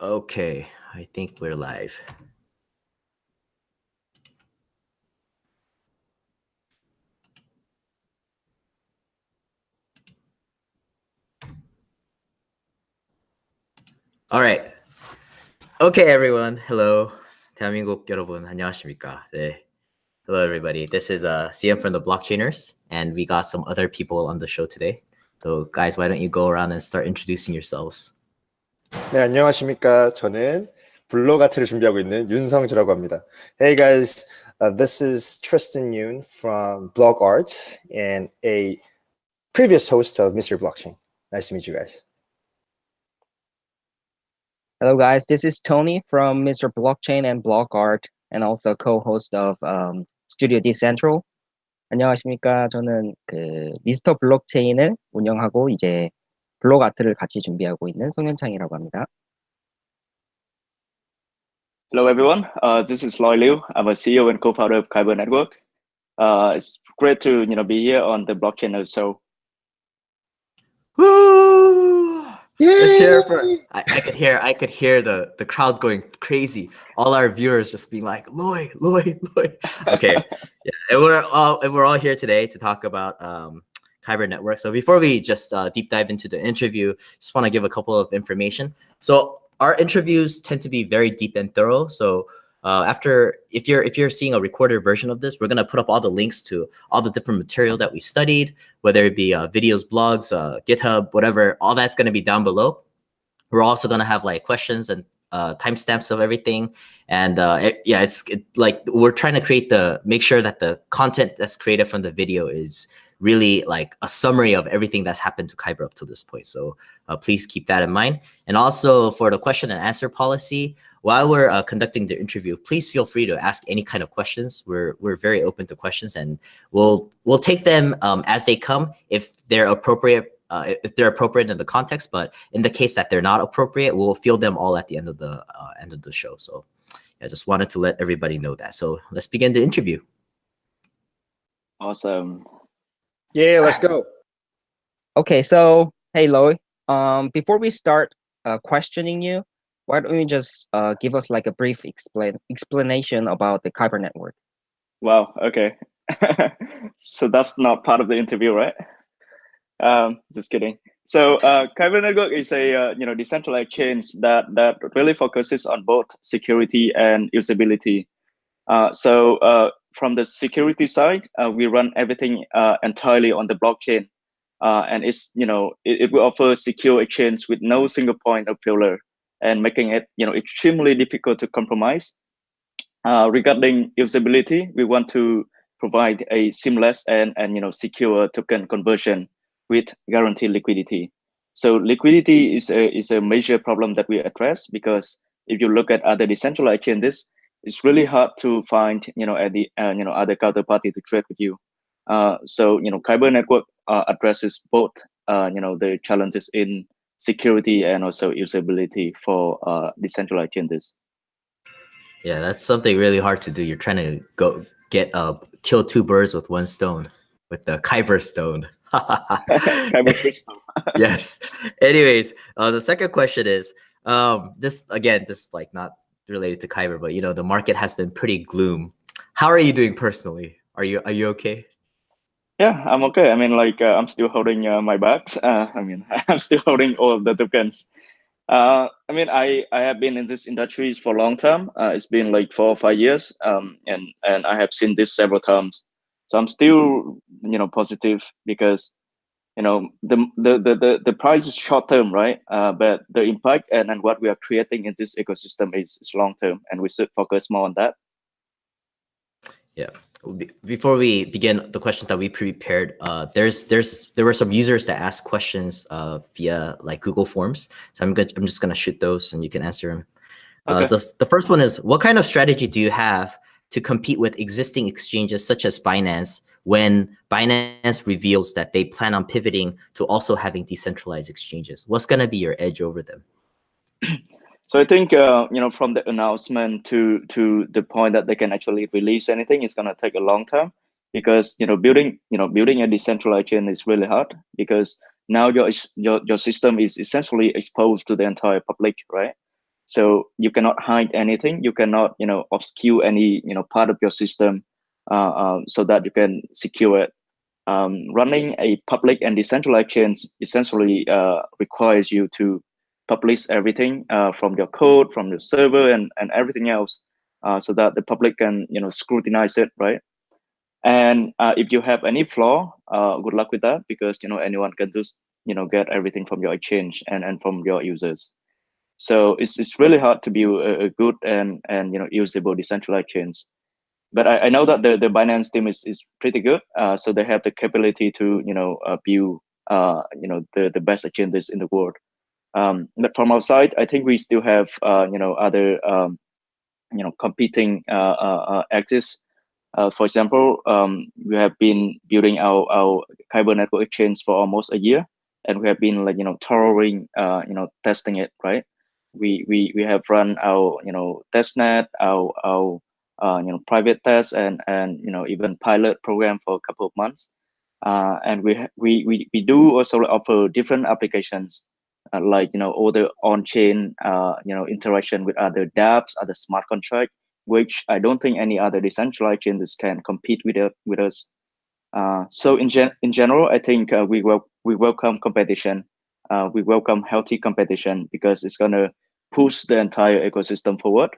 Okay, I think we're live. All right. Okay, everyone. Hello. 대한민국 여러분, 안녕하십니까? 네. Hello, everybody. This is uh, CM from the Blockchainers, and we got some other people on the show today. So, guys, why don't you go around and start introducing yourselves? 네, 안녕하십니까. 저는 블록 아트를 준비하고 있는 윤성주라고 합니다. Hey guys, uh, this is Tristan Yoon from Blog Arts and a previous host of Mr. Blockchain. Nice to meet you guys. Hello guys, this is Tony from Mr. Blockchain and Blog Art and also co-host of um, Studio Decentral. 안녕하십니까. 저는 그 미스터 블록체인을 운영하고 이제 블록 아트를 같이 준비하고 있는 송현창이라고 합니다. Hello everyone, uh, this is Loi Luu. I'm a CEO and co-founder of Kyber Network. Uh, it's great to you know be here on the blockchain also. Woo! yay! for, I, I, could hear I could hear the the crowd going crazy. All our viewers just being like Loi, Loi, Loy. Okay, yeah, and we're all and we're all here today to talk about um, Kyber Network. So before we just uh, deep dive into the interview, just want to give a couple of information. So our interviews tend to be very deep and thorough. So uh, after, if you're if you're seeing a recorded version of this, we're gonna put up all the links to all the different material that we studied, whether it be uh, videos, blogs, uh, GitHub, whatever. All that's gonna be down below. We're also gonna have like questions and uh, timestamps of everything. And uh, it, yeah, it's it, like we're trying to create the make sure that the content that's created from the video is really like a summary of everything that's happened to Kyber up to this point. So uh, please keep that in mind. And also for the question and answer policy, while we're uh, conducting the interview, please feel free to ask any kind of questions. We're we're very open to questions, and we'll we'll take them um, as they come if they're appropriate. Uh, if they're appropriate in the context, but in the case that they're not appropriate, we'll field them all at the end of the uh, end of the show. So, I just wanted to let everybody know that. So let's begin the interview. Awesome. Yeah, let's go. Okay, so hey Loi, um, before we start uh, questioning you, why don't you just uh, give us like a brief explain explanation about the Kyber network? Wow. Okay. so that's not part of the interview, right? Um, just kidding. So uh, Kyber network is a uh, you know decentralized chain that that really focuses on both security and usability. Uh, so uh, from the security side, uh, we run everything uh, entirely on the blockchain. Uh, and it's, you know, it, it, will offer secure exchange with no single point of failure and making it, you know, extremely difficult to compromise. Uh, regarding usability, we want to provide a seamless and, and, you know, secure token conversion with guaranteed liquidity. So liquidity is a, is a major problem that we address because if you look at other decentralized chains, it's really hard to find you know at the uh, you know other counterparty to trade with you. Uh, so you know Kyber network uh, addresses both uh, you know the challenges in security and also usability for uh, decentralized chains. Yeah, that's something really hard to do. You're trying to go get uh kill two birds with one stone with the Kyber stone. Kyber crystal. yes. Anyways, uh, the second question is um this again this like not related to Kyber, but you know, the market has been pretty gloom. How are you doing personally? Are you are you okay? Yeah, I'm okay. I mean, like uh, I'm still holding uh, my bags. Uh, I mean, I'm still holding all the tokens. Uh, I mean, I I have been in this industry for a long time. Uh, it's been like four or five years, um, and and I have seen this several times. So I'm still, you know, positive because you know the the the the, price is short term right? Uh, but the impact and, and what we are creating in this ecosystem is, is long term and we should focus more on that. Yeah. Before we begin the questions that we prepared uh, there's there's there were some users that asked questions uh, via like google forms. So i'm good i'm just gonna shoot those and you can answer them uh, okay. the, the first one is what kind of strategy do you have to compete with existing exchanges such as binance when Binance reveals that they plan on pivoting to also having decentralized exchanges? What's going to be your edge over them? So I think uh, you know from the announcement to to the point that they can actually release anything is going to take a long time because you know building you know building a decentralized chain is really hard because now your your your system is essentially exposed to the entire public, right? So you cannot hide anything. You cannot, you know, obscure any, you know, part of your system uh, uh, so that you can secure it. Um, running a public and decentralized chain essentially uh, requires you to publish everything from your code, from your server, and and everything else, so that the public can you know scrutinize it, right? And if you have any flaw, good luck with that because you know anyone can just you know get everything from your exchange and and from your users. So it's it's really hard to build a, a good and and you know usable decentralized chains. But I, I know that the, the Binance team is, is pretty good. Uh, so they have the capability to you know uh, build uh, you know the, the best agendas in the world. Um, but from our side, I think we still have uh, you know other um, you know competing uh, uh, uh axes. For example, um, we have been building our our Kyber network exchange for almost a year, and we have been like you know uh, you know testing it. Right, we we we have run our you know testnet, our our uh, you know private tests and and you know even pilot program for a couple of months. Uh, and we we we we do also offer different applications uh, like you know all the on-chain uh, you know interaction with other dApps, other smart contract, which I don't think any other decentralized chains can compete with it, with us. Uh, so in gen in general, I think uh, we will we welcome competition. Uh, we welcome healthy competition because it's gonna push the entire ecosystem forward,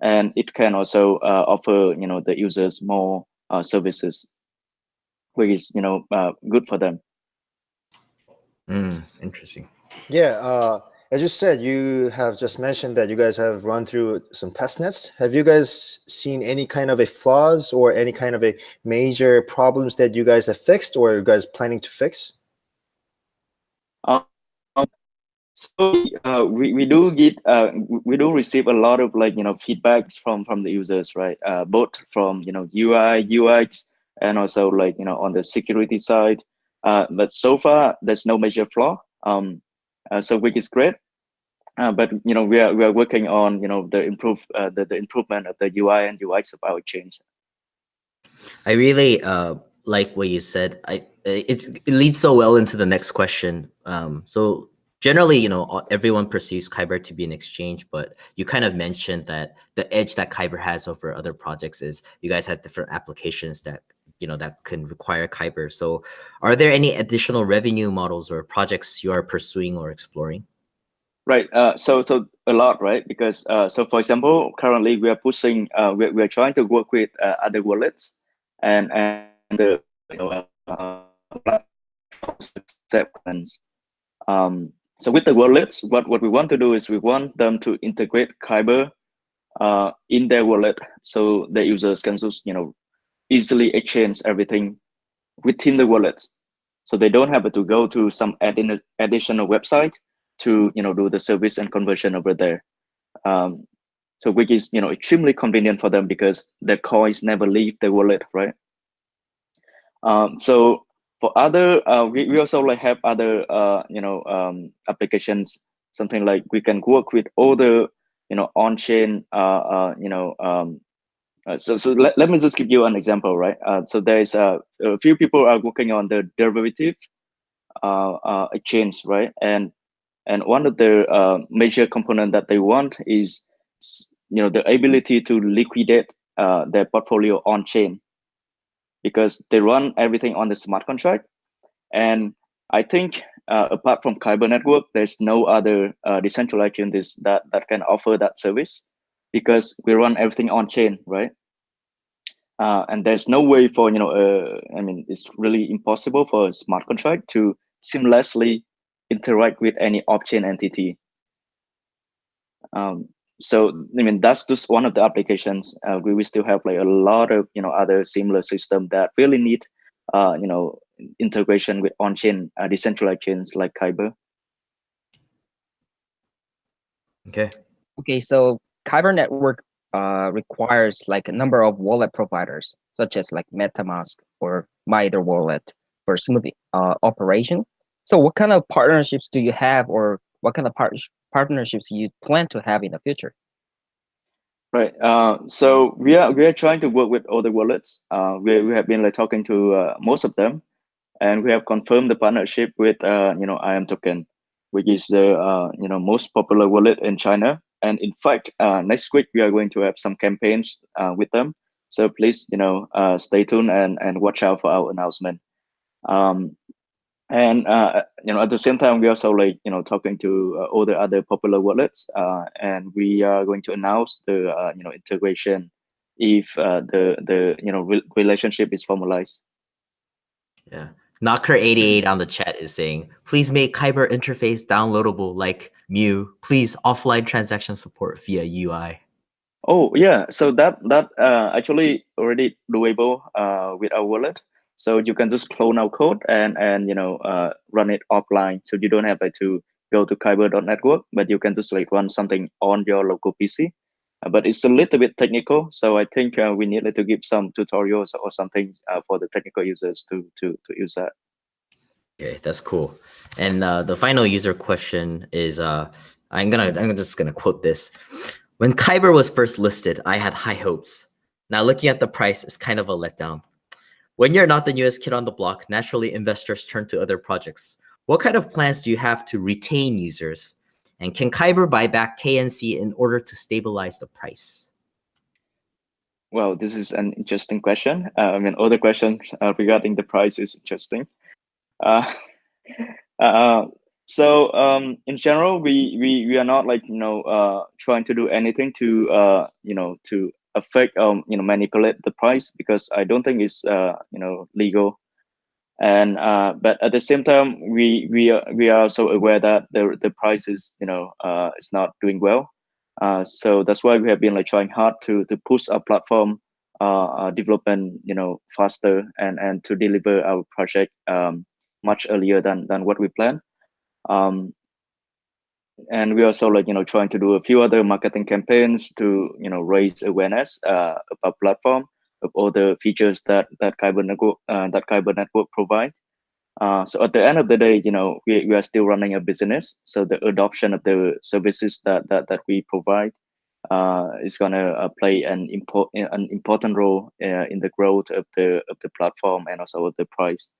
and it can also uh, offer you know the users more services, which is you know good for them. Mm, interesting. Yeah, uh, as you said, you have just mentioned that you guys have run through some test nets. Have you guys seen any kind of a flaws or any kind of a major problems that you guys have fixed or you guys planning to fix? So uh, we, we do get uh, we do receive a lot of like you know feedbacks from from the users right uh, both from you know UI UX and also like you know on the security side uh, but so far there's no major flaw um, uh, so which is great. Uh, but you know we are we are working on you know the improve the, the improvement of the UI and UX of our change. I really like what you said. I it, it leads so well into the next question. Um, so generally, you know, everyone perceives Kyber to be an exchange, but you kind of mentioned that the edge that Kyber has over other projects is you guys have different applications that you know that can require Kyber. So are there any additional revenue models or projects you are pursuing or exploring? Right. Uh, so so a lot, right? Because uh, so for example, currently we are pushing, uh, we're, we're trying to work with uh, other wallets and and the you know uh, acceptance. Um, so with the wallets, what what we want to do is we want them to integrate Kyber uh, in their wallet, so the users can just you know easily exchange everything within the wallets. So they don't have to go to some additional website to you know do the service and conversion over there. Um, so which is you know extremely convenient for them because the coins never leave the wallet, right? Um, so for other, uh, we, we also like have other uh, you know um, applications, something like we can work with other you know on-chain uh, uh, you know um, uh, so so let, let me just give you an example, right? Uh, so there's uh, a few people are working on the derivative exchange, right? And and one of the major component that they want is you know the ability to liquidate their portfolio on chain because they run everything on the smart contract. And I think apart from Kyber Network, there's no other decentralized chain this that that can offer that service because we run everything on chain, right? Uh, and there's no way for you know, uh, I mean, it's really impossible for a smart contract to seamlessly interact with any off-chain entity. Um, so I mean, that's just one of the applications. Uh, we, we still have like a lot of you know other similar system that really need uh, you know integration with on-chain uh, decentralized chains like Kyber. Okay. Okay, so Kyber network uh, requires like a number of wallet providers, such as like MetaMask or MyEtherWallet for smooth uh, operation. So what kind of partnerships do you have or what kind of par partnerships you plan to have in the future? Right. Uh, so we are we are trying to work with other wallets. Uh, we we have been like talking to uh, most of them, and we have confirmed the partnership with uh, you know imToken, which is the uh, you know most popular wallet in China and in fact, uh, next week we are going to have some campaigns with them. So please, you know, stay tuned and and watch out for our announcement. Um, and uh, you know, at the same time, we also like you know talking to uh, all the other popular wallets, uh, and we are going to announce the uh, you know integration if uh, the the you know re relationship is formalized. Yeah. Knocker88 on the chat is saying, please make Kyber interface downloadable like MEW. Please offline transaction support via UI. Oh yeah, so that that uh, actually already doable uh, with our wallet. So you can just clone our code and and you know uh, run it offline. So you don't have like, to go to kyber.network, but you can just like run something on your local PC. Uh, but it's a little bit technical, so I think uh, we need to give some tutorials or something uh, for the technical users to to to use that. Okay, that's cool. And uh, the final user question is, uh, I'm gonna I'm just gonna quote this. When Kyber was first listed, I had high hopes. Now looking at the price, it's kind of a letdown. When you're not the newest kid on the block, naturally investors turn to other projects. What kind of plans do you have to retain users? And can Kyber buy back KNC in order to stabilize the price? Well, this is an interesting question. Uh, I mean, other questions uh, regarding the price is interesting. Uh, uh, so um, in general, we, we we are not like you know uh, trying to do anything to uh, you know to affect um you know manipulate the price because I don't think it's uh you know legal. And uh but at the same time we we are we are also aware that the the price is you know uh is not doing well. Uh so that's why we have been like trying hard to to push our platform uh development you know faster and and to deliver our project um much earlier than than what we planned. Um and we also like you know trying to do a few other marketing campaigns to you know raise awareness uh, about platform of all the features that that Kyber network uh, that Kyber network provide. Uh, so at the end of the day, you know, we, we are still running a business. So the adoption of the services that that, that we provide uh, is gonna uh, play an important an important role uh, in the growth of the of the platform and also of the price.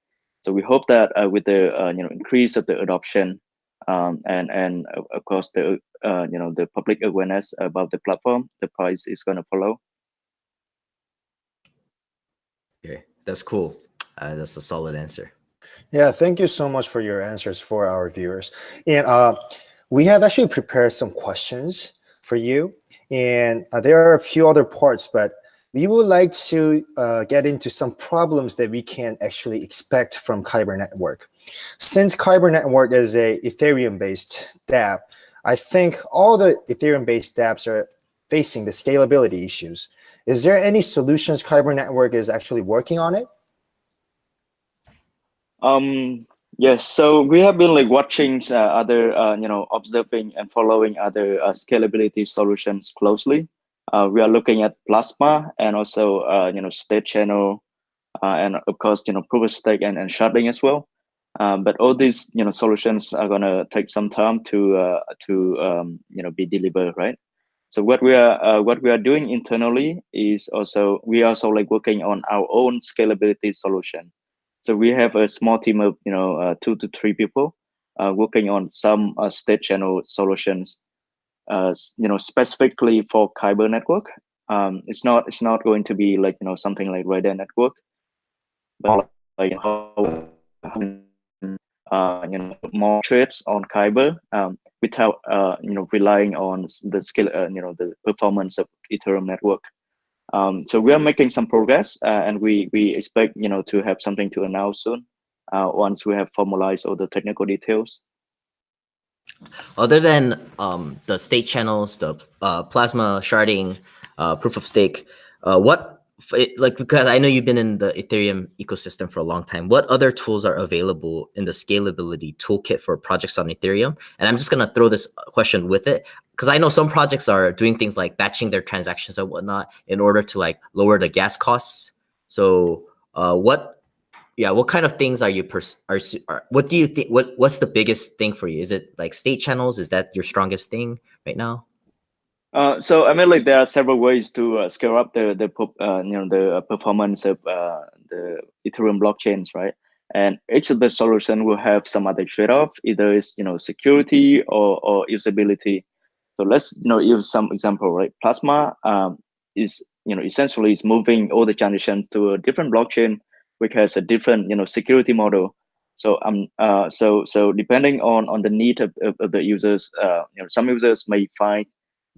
So we hope that uh, with the you know increase of the adoption um, and and of course the uh, you know the public awareness about the platform, the price is going to follow. Okay, that's cool. Uh, that's a solid answer. Yeah, thank you so much for your answers for our viewers. And uh, we have actually prepared some questions for you. And uh, there are a few other parts, but we would like to uh, get into some problems that we can actually expect from Kyber Network. Since Kyber Network is a Ethereum-based dApp, I think all the Ethereum-based dApps are facing the scalability issues. Is there any solutions Kyber Network is actually working on it? Um, yes, so we have been like watching uh, other, uh, you know, observing and following other uh, scalability solutions closely. Uh, we are looking at Plasma and also, uh, you know, state channel, uh, and of course, you know, proof of stake and, and sharding as well. Um, but all these, you know, solutions are gonna take some time to uh, to um, you know be delivered, right? So what we are uh, what we are doing internally is also we are also like working on our own scalability solution. So we have a small team of you know uh, two to three people working on some state channel solutions, uh, you know specifically for Kyber network. Um, it's not it's not going to be like you know something like Raiden network, but like how uh, you know more trips on Kyber um, without uh, you know relying on the skill uh, you know the performance of Ethereum network. Um, so we are making some progress, uh, and we we expect you know to have something to announce soon uh, once we have formalized all the technical details. Other than um, the state channels, the uh, plasma sharding, proof of stake, what like because I know you've been in the Ethereum ecosystem for a long time. What other tools are available in the scalability toolkit for projects on Ethereum? And I'm just gonna throw this question with it because I know some projects are doing things like batching their transactions and whatnot in order to like lower the gas costs. So uh, what, yeah, what kind of things are you pers are, are what do you think? What what's the biggest thing for you? Is it like state channels? Is that your strongest thing right now? Uh, so I mean, like there are several ways to uh, scale up the the uh, you know the performance of uh, the Ethereum blockchains, right? And each of the solution will have some other trade-off. Either is you know security or or usability. So let's you know use some example, right? Plasma um, is you know essentially is moving all the transactions to a different blockchain, which has a different you know security model. So um uh so so depending on on the need of, of, of the users, uh, you know some users may find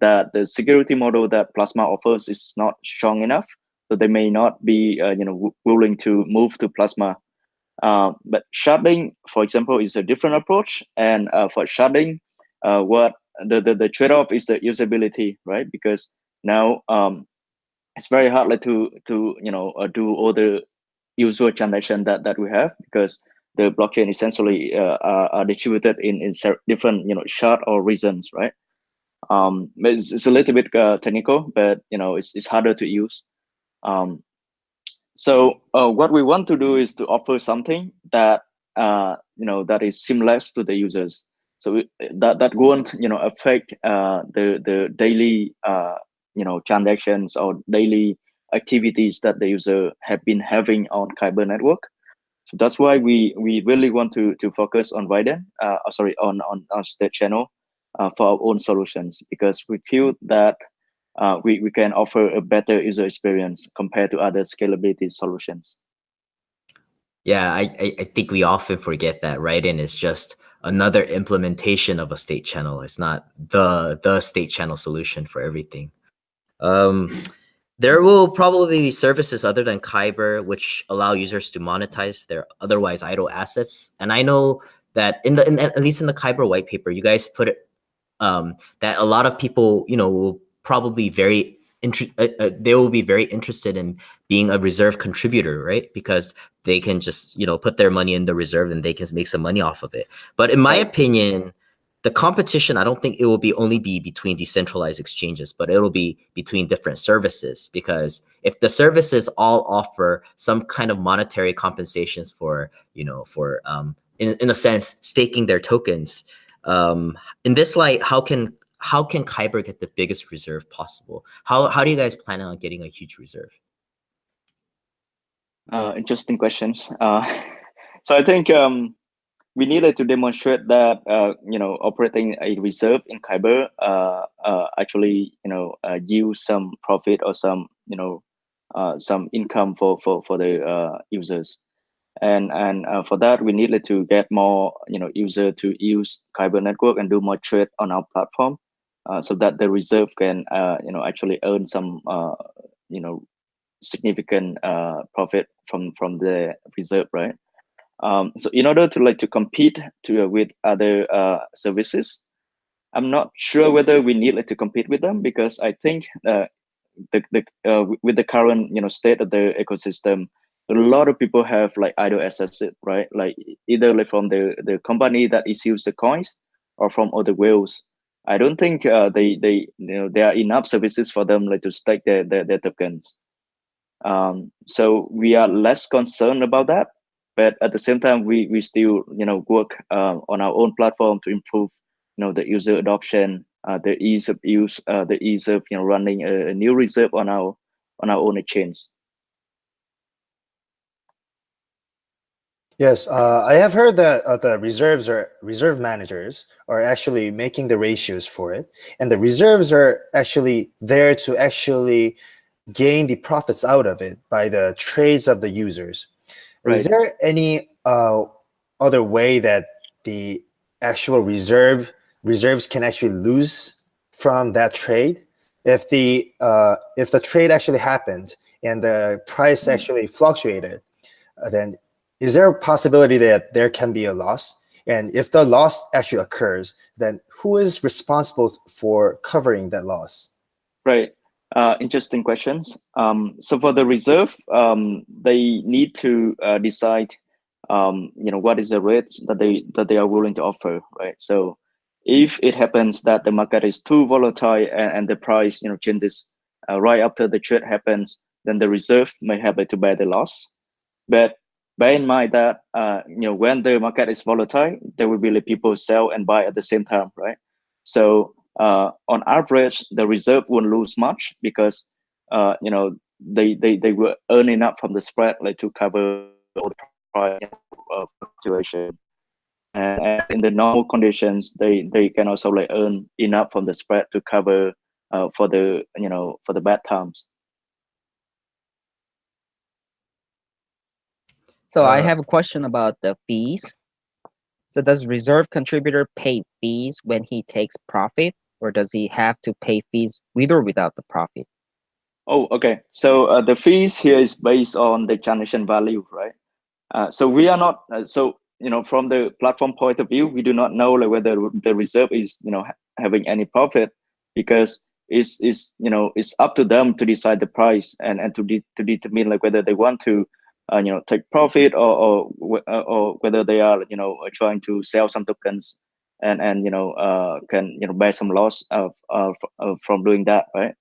that the security model that Plasma offers is not strong enough, so they may not be uh, you know willing to move to Plasma. Uh, but sharding, for example, is a different approach. And uh, for sharding, uh, what the, the, the trade-off is the usability, right? Because now um, it's very hard like, to to you know uh, do all the user transaction that that we have because the blockchain essentially uh, are, are distributed in in different you know shard or regions, right? Um, it's, it's a little bit uh, technical, but you know it's it's harder to use. Um, so uh, what we want to do is to offer something that uh, you know that is seamless to the users. So we, that that won't you know affect uh, the the daily uh, you know transactions or daily activities that the user have been having on Kyber network. So that's why we we really want to to focus on Raiden, uh, oh, sorry, on on our state channel uh, for our own solutions because we feel that uh, we, we can offer a better user experience compared to other scalability solutions. Yeah, I, I, think we often forget that Raiden is just another implementation of a state channel. It's not the the state channel solution for everything. Um, there will probably be services other than Kyber which allow users to monetize their otherwise idle assets. And I know that in the in, at least in the Kyber white paper, you guys put it um, that a lot of people, you know, will probably very uh, uh, they will be very interested in being a reserve contributor, right? Because they can just, you know, put their money in the reserve and they can make some money off of it. But in my opinion, the competition, I don't think it will be only be between decentralized exchanges, but it'll be between different services. Because if the services all offer some kind of monetary compensations for, you know, for um, in in a sense staking their tokens, um, in this light, how can how can Kyber get the biggest reserve possible? How how do you guys plan on getting a huge reserve? Uh, interesting questions. Uh, so I think um, we needed to demonstrate that uh, you know operating a reserve in Kyber uh, uh, actually you know uh, some profit or some you know some income for for for the users. And and uh, for that we needed to get more you know user to use Kyber network and do more trade on our platform uh, so that the reserve can uh, you know actually earn some uh, you know significant uh, profit from from the reserve right um, so in order to like to compete to uh, with other services i'm not sure whether we need like, to compete with them because i think the the with the current you know state of the ecosystem a lot of people have like idle assets, right? Like either like from the the company that issues the coins or from other whales. I don't think uh, they they you know there are enough services for them like to stake their their, their tokens. Um, so we are less concerned about that, but at the same time we we still you know work uh, on our own platform to improve you know the user adoption, uh, the ease of use, uh, the ease of you know running a, a new reserve on our on our own exchange. Yes, uh, I have heard that uh, the reserves are reserve managers are actually making the ratios for it, and the reserves are actually there to actually gain the profits out of it by the trades of the users. Right. Is there any uh, other way that the actual reserve reserves can actually lose from that trade? If the uh, if the trade actually happened and the price hmm. actually fluctuated, uh, then is there a possibility that there can be a loss? And if the loss actually occurs, then who is responsible for covering that loss? Right. Uh, interesting questions. Um, so for the reserve, um, they need to uh, decide, um, you know, what is the rates that they that they are willing to offer, right? So if it happens that the market is too volatile and, and the price, you know, changes uh, right after the trade happens, then the reserve may have to bear the loss. But bear in mind that uh, you know when the market is volatile, there will be people sell and buy at the same time, right? So uh, on average, the reserve won't lose much because uh, you know they they they will earn enough from the spread like to cover all the price fluctuation. and, and in the normal conditions, they they can also like earn enough from the spread to cover uh, for the you know for the bad times. So I Uh, have a question about the fees. So does reserve contributor pay fees when he takes profit, or does he have to pay fees with or without the profit? Oh, okay. So uh, the fees here is based on the transaction value, right? Uh, so we are not uh, so you know from the platform point of view, we do not know like whether the reserve is you know ha having any profit because it's is you know it's up to them to decide the price and and to de to determine like whether they want to uh, you know take profit or or or whether they are you know trying to sell some tokens and and you know uh, can you know bear some loss of, of, of from doing that, right?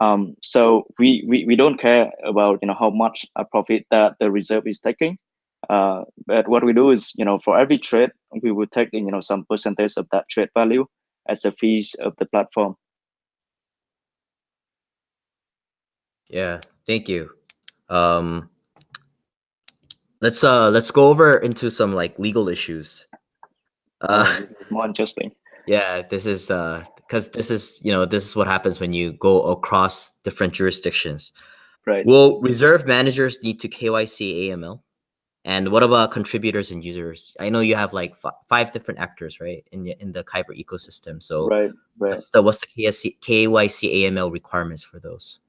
Um, so we, we we don't care about you know how much a profit that the reserve is taking. Uh, but what we do is you know for every trade we will take you know some percentage of that trade value as the fees of the platform. Yeah, thank you. Um, let's uh let's go over into some like legal issues. Uh, Uh, this is more interesting. yeah, this is uh because this is you know this is what happens when you go across different jurisdictions. Right. Will reserve managers need to KYC AML? And what about contributors and users? I know you have like fi- five different actors, right, in in the Kyber ecosystem. So Right. Right. what's the what's the KYC, KYC AML requirements for those?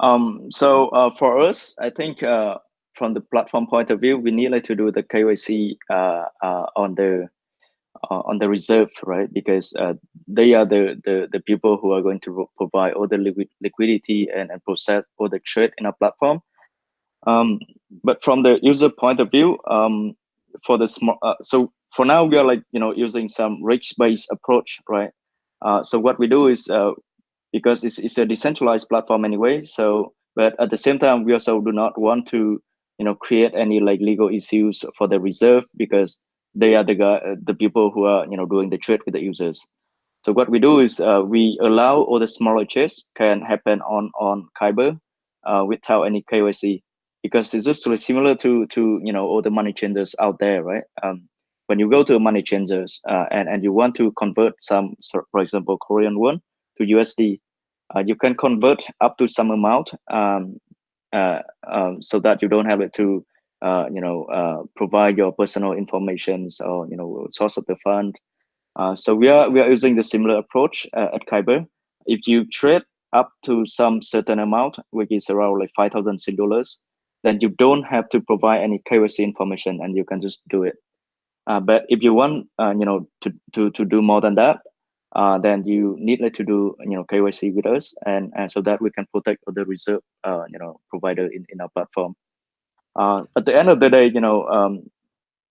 Um, so uh, for us, I think uh, from the platform point of view, we need like, to do the KYC uh, uh, on the uh, on the reserve, right? Because uh, they are the, the the people who are going to provide all the liquid liquidity and, and process all the trade in our platform. Um, but from the user point of view, um, for the small, uh, so for now we are like you know using some risk-based approach, right? Uh, so what we do is uh, because it's, it's a decentralized platform anyway. So, but at the same time, we also do not want to, you know, create any like legal issues for the reserve because they are the guy, uh, the people who are, you know, doing the trade with the users. So what we do is uh, we allow all the smaller trades can happen on on Kyber uh, without any KYC because it's just really similar to to you know all the money changers out there, right? Um, when you go to a money changers uh, and and you want to convert some, for example, Korean won to USD, uh, you can convert up to some amount um, uh, um, so that you don't have it to uh, you know uh, provide your personal informations or you know source of the fund. Uh, so we are we are using the similar approach uh, at Kyber. If you trade up to some certain amount, which is around like five thousand Sing dollars, then you don't have to provide any KYC information, and you can just do it. Uh, but if you want, uh, you know, to to to do more than that, then you need like, to do you know KYC with us, and and so that we can protect the reserve, you know, provider in in our platform. Uh, at the end of the day, you know, um,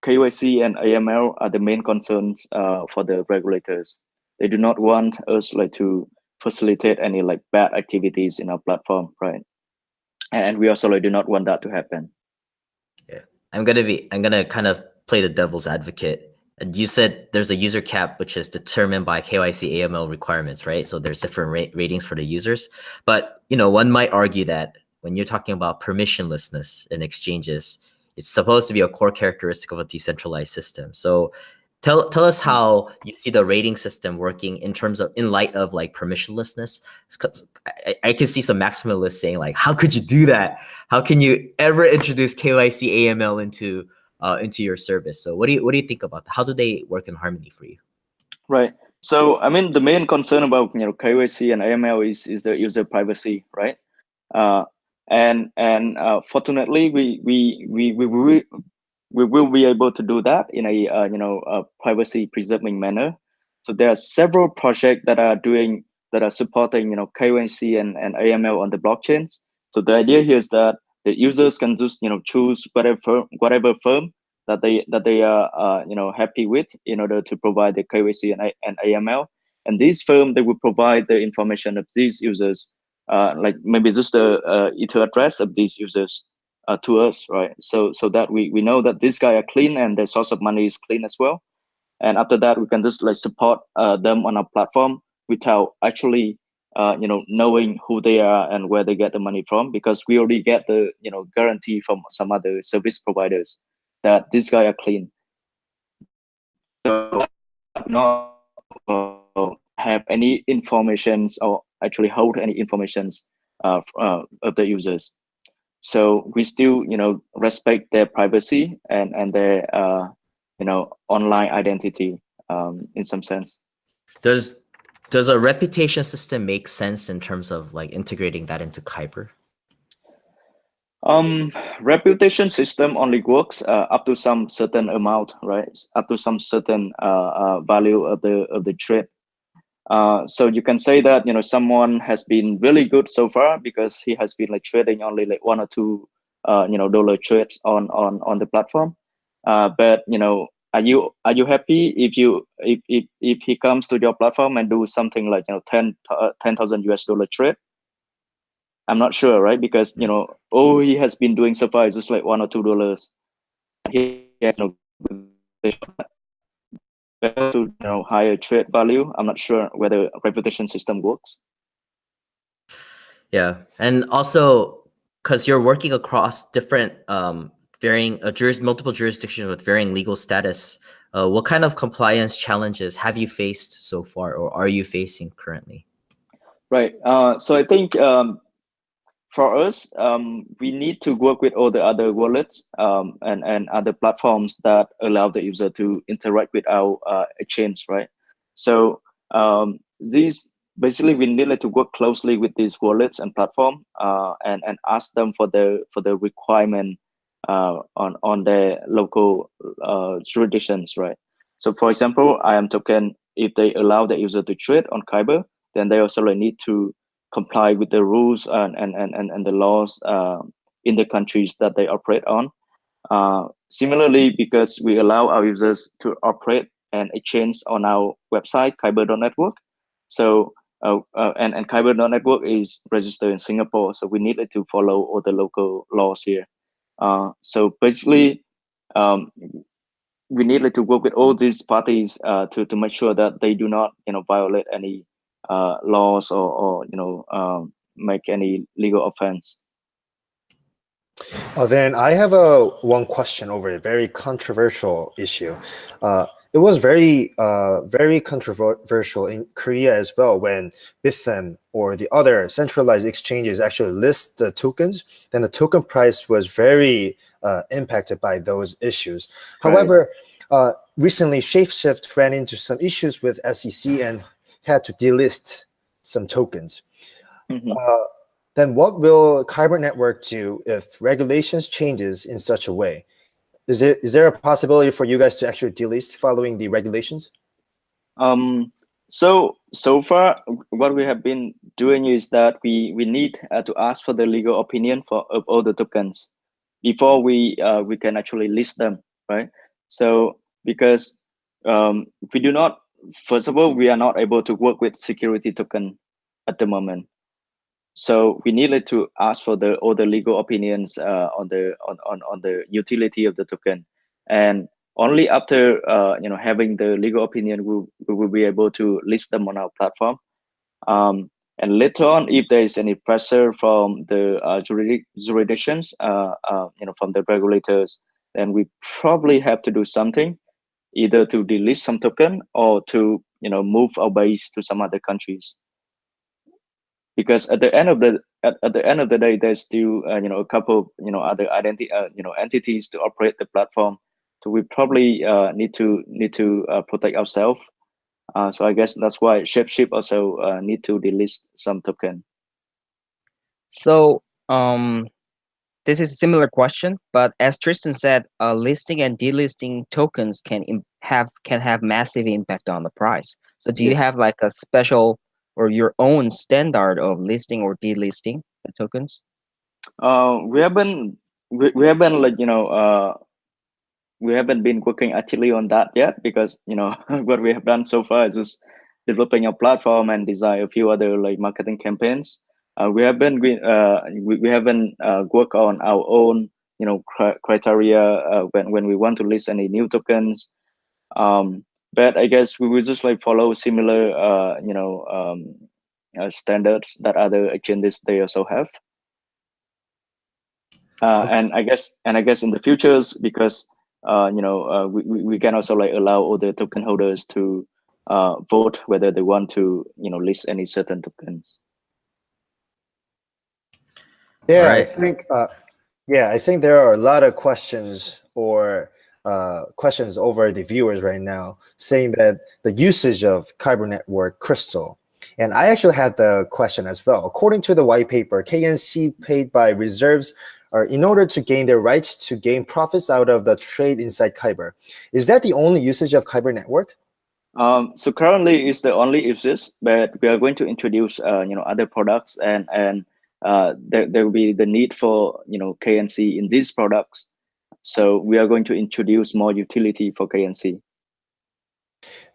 KYC and AML are the main concerns uh, for the regulators. They do not want us like to facilitate any like bad activities in our platform, right? And we also like, do not want that to happen. Yeah, I'm gonna be I'm gonna kind of play the devil's advocate. And you said there's a user cap which is determined by KYC AML requirements, right? So there's different ra- ratings for the users. But you know, one might argue that when you're talking about permissionlessness in exchanges, it's supposed to be a core characteristic of a decentralized system. So tell tell us how you see the rating system working in terms of in light of like permissionlessness. I, I can see some maximalists saying like, how could you do that? How can you ever introduce KYC AML into uh, into your service? So what do you what do you think about that? How do they work in harmony for you? Right. So I mean, the main concern about you know KYC and AML is is the user privacy, right? Uh, and and uh, fortunately, we we we we we we will be able to do that in a uh, you know a privacy preserving manner. So there are several projects that are doing that are supporting you know KYC and, and AML on the blockchains. So the idea here is that the users can just you know choose whatever firm, whatever firm that they that they are uh, you know happy with in order to provide the KYC and, and AML. And these firm they will provide the information of these users, like maybe just the uh, ether address of these users uh, to us, right? So so that we we know that this guy are clean and the source of money is clean as well. And after that, we can just like support uh, them on our platform without actually uh, you know knowing who they are and where they get the money from because we already get the you know guarantee from some other service providers that this guy are clean So not uh, have any informations or actually hold any informations uh, uh, of the users. So we still, you know, respect their privacy and and their, uh, you know, online identity um, in some sense. Does does a reputation system make sense in terms of like integrating that into Kyber? Um, reputation system only works uh, up to some certain amount, right? Up to some certain uh, uh, value of the of the trade. Uh, so you can say that you know someone has been really good so far because he has been like trading only like one or two uh, you know dollar trades on on on the platform. Uh, but you know are you are you happy if you if if, if he comes to your platform and do something like you know 10 uh, 10,000 US dollar trade? I'm not sure right? Because you know all he has been doing so far is just like one or two dollars. He has no to you know higher trade value I'm not sure whether reputation system works yeah and also because you're working across different um varying uh, juris, multiple jurisdictions with varying legal status. Uh, what kind of compliance challenges have you faced so far, or are you facing currently? Right. Uh, so I think um, for us, um, we need to work with all the other wallets um, and and other platforms that allow the user to interact with our uh, exchange. Right. So um, these basically we needed to work closely with these wallets and platform uh, and and ask them for the for the requirement uh, on on their local uh, jurisdictions, right? So, for example, imToken, if they allow the user to trade on Kyber, then they also need to comply with the rules and and and and, the laws uh, in the countries that they operate on. Uh, similarly, because we allow our users to operate and exchange on our website kyber.network, so uh, uh, and and kyber.network is registered in Singapore, so we needed to follow all the local laws here. Uh, so basically, um, we needed to work with all these parties uh, to to make sure that they do not, you know, violate any laws or, or you know um, make any legal offense. Uh, then I have a one question over a very controversial issue. Uh, it was very, uh, very controversial in Korea as well when Bithumb or the other centralized exchanges actually list the tokens, then the token price was very uh, impacted by those issues. Right. However, uh, recently Shapeshift ran into some issues with SEC and had to delist some tokens. Mm -hmm. then what will Kyber Network do if regulations changes in such a way? Is it is there a possibility for you guys to actually delist following the regulations? Um, so so far, what we have been doing is that we we need uh, to ask for the legal opinion for of all the tokens before we uh, we can actually list them, right? So because um, we do not, first of all, we are not able to work with security token at the moment. So we needed to ask for the all the legal opinions uh, on the on, on on the utility of the token. And only after uh, you know having the legal opinion we, we will be able to list them on our platform. Um, and later on if there is any pressure from the uh, jurisdictions uh, uh, you know from the regulators then we probably have to do something either to delist some token or to you know move our base to some other countries. Because at the end of the at, at the end of the day there's still uh, you know a couple you know other identity uh, you know entities to operate the platform. So we probably uh, need to need to uh, protect ourselves. Uh, so i guess that's why shapeshift also uh, need to delist some token. So um this is a similar question but as tristan said uh, listing and delisting tokens can have can have massive impact on the price so do you have like a special or your own standard of listing or delisting the tokens? Uh, we haven't we, we haven't like you know uh, we haven't been working actively on that yet because you know what we have done so far is just developing a platform and design a few other like marketing campaigns. Uh, we haven't uh, we, we haven't uh, worked on our own you know criteria uh, when when we want to list any new tokens. Um, but I guess we will just like follow similar, uh, you know, um, uh, standards that other exchanges they also have. Uh, okay. And I guess, and I guess in the futures, because uh, you know, uh, we we can also like allow all the token holders to uh, vote whether they want to you know list any certain tokens. Yeah, I think. Uh, yeah, I think there are a lot of questions or uh, questions over the viewers right now saying that the usage of Kyber Network Crystal. And I actually had the question as well. According to the white paper, KNC paid by reserves are in order to gain their rights to gain profits out of the trade inside Kyber. Is that the only usage of Kyber Network? Um, so currently it's the only usage, but we are going to introduce uh, you know other products and and uh, there there will be the need for you know KNC in these products. So we are going to introduce more utility for KNC.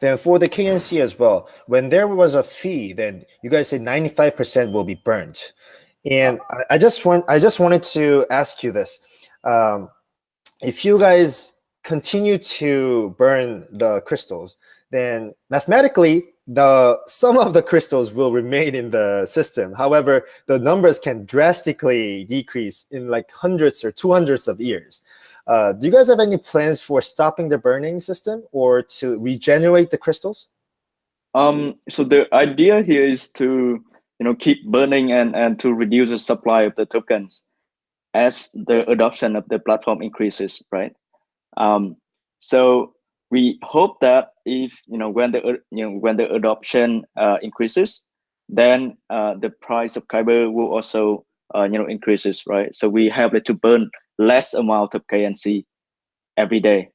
Then for the KNC as well, when there was a fee, then you guys said 95% will be burnt. And I, I just want I just wanted to ask you this. Um, if you guys continue to burn the crystals, then mathematically the some of the crystals will remain in the system. However, the numbers can drastically decrease in like hundreds or two hundreds of years. Uh, do you guys have any plans for stopping the burning system or to regenerate the crystals? Um, so the idea here is to you know keep burning and and to reduce the supply of the tokens as the adoption of the platform increases, right? Um, so we hope that if you know when the you know when the adoption uh, increases, then uh, the price of Kyber will also uh, you know increases, right? So we have to burn less amount of KNC every day.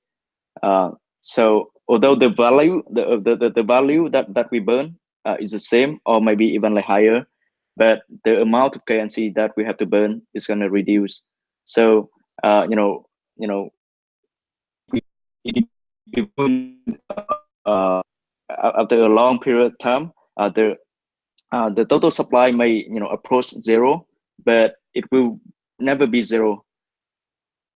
Uh, so although the value the the, the, the value that that we burn uh, is the same or maybe even like higher, but the amount of KNC that we have to burn is going to reduce. So uh, you know you know we, we will, uh, after a long period of time, uh, the uh, the total supply may you know approach zero, but it will never be zero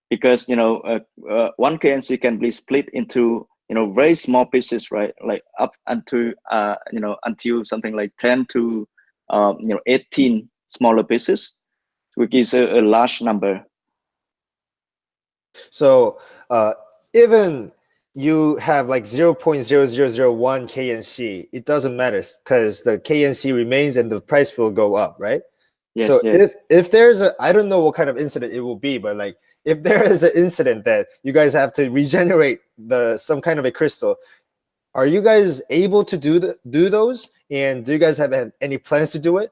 because you know uh, uh, one KNC can be split into you know very small pieces, right? Like up until uh, you know until something like ten to um, you know eighteen smaller pieces, which is a, a large number. So uh, even you have like 0.0001 KNC, it doesn't matter because the KNC remains and the price will go up, right? Yes, so yes. if if there's a I don't know what kind of incident it will be, but like if there is an incident that you guys have to regenerate the some kind of a crystal, are you guys able to do the, do those? And do you guys have any plans to do it?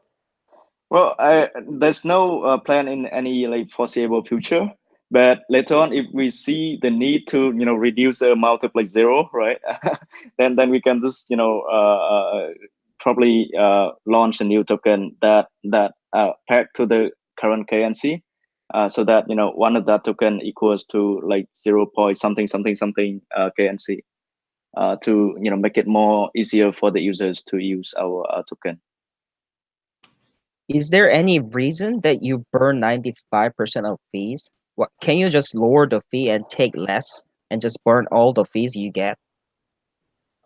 Well, I, there's no uh, plan in any like foreseeable future. But later on, if we see the need to, you know, reduce the like zero, right? then then we can just, you know, uh, uh, probably uh, launch a new token that that uh, pegged to the current KNC, uh, so that you know one of that token equals to like zero point something something something uh, KNC, uh, to you know make it more easier for the users to use our uh, token. Is there any reason that you burn 95% of fees? What can you just lower the fee and take less and just burn all the fees you get?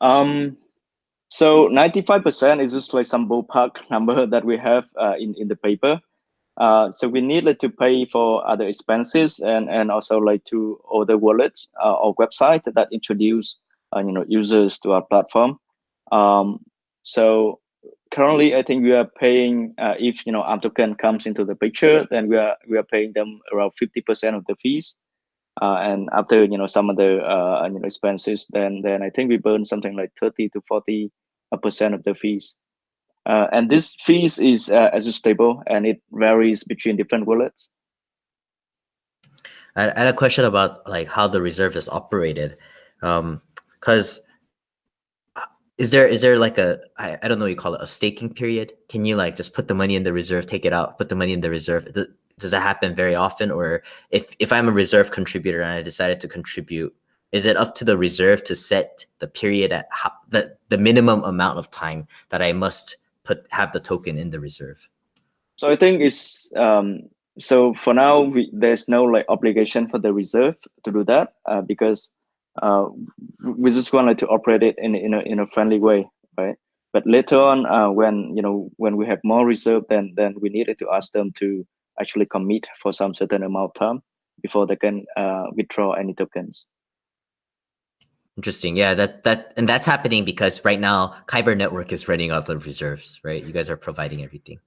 Um, so 95% is just like some ballpark number that we have uh, in, in the paper. Uh, so we needed to pay for other expenses and, and also like to other wallets uh, or website that introduce uh, you know users to our platform. Um, so currently, I think we are paying uh, if you know token comes into the picture, then we are we are paying them around 50% of the fees. Uh, and after you know some of the uh, you know expenses, then then I think we burn something like 30 to 40 percent of the fees. Uh, and this fees is uh, adjustable and it varies between different wallets. I I had a question about like how the reserve is operated, because is there is there like a I, I don't know what you call it a staking period? Can you like just put the money in the reserve, take it out, put the money in the reserve? Th- Does that happen very often, or if if I'm a reserve contributor and I decided to contribute, is it up to the reserve to set the period at how, the the minimum amount of time that I must put have the token in the reserve? So I think it's um, so for now we, there's no like obligation for the reserve to do that uh, because uh, we just wanted to operate it in in a in a friendly way, right? But later on, uh, when you know when we have more reserve, then then we needed to ask them to actually commit for some certain amount of time before they can uh, withdraw any tokens. Interesting. Yeah, that that and that's happening because right now Kyber network is running out of reserves, right? You guys are providing everything.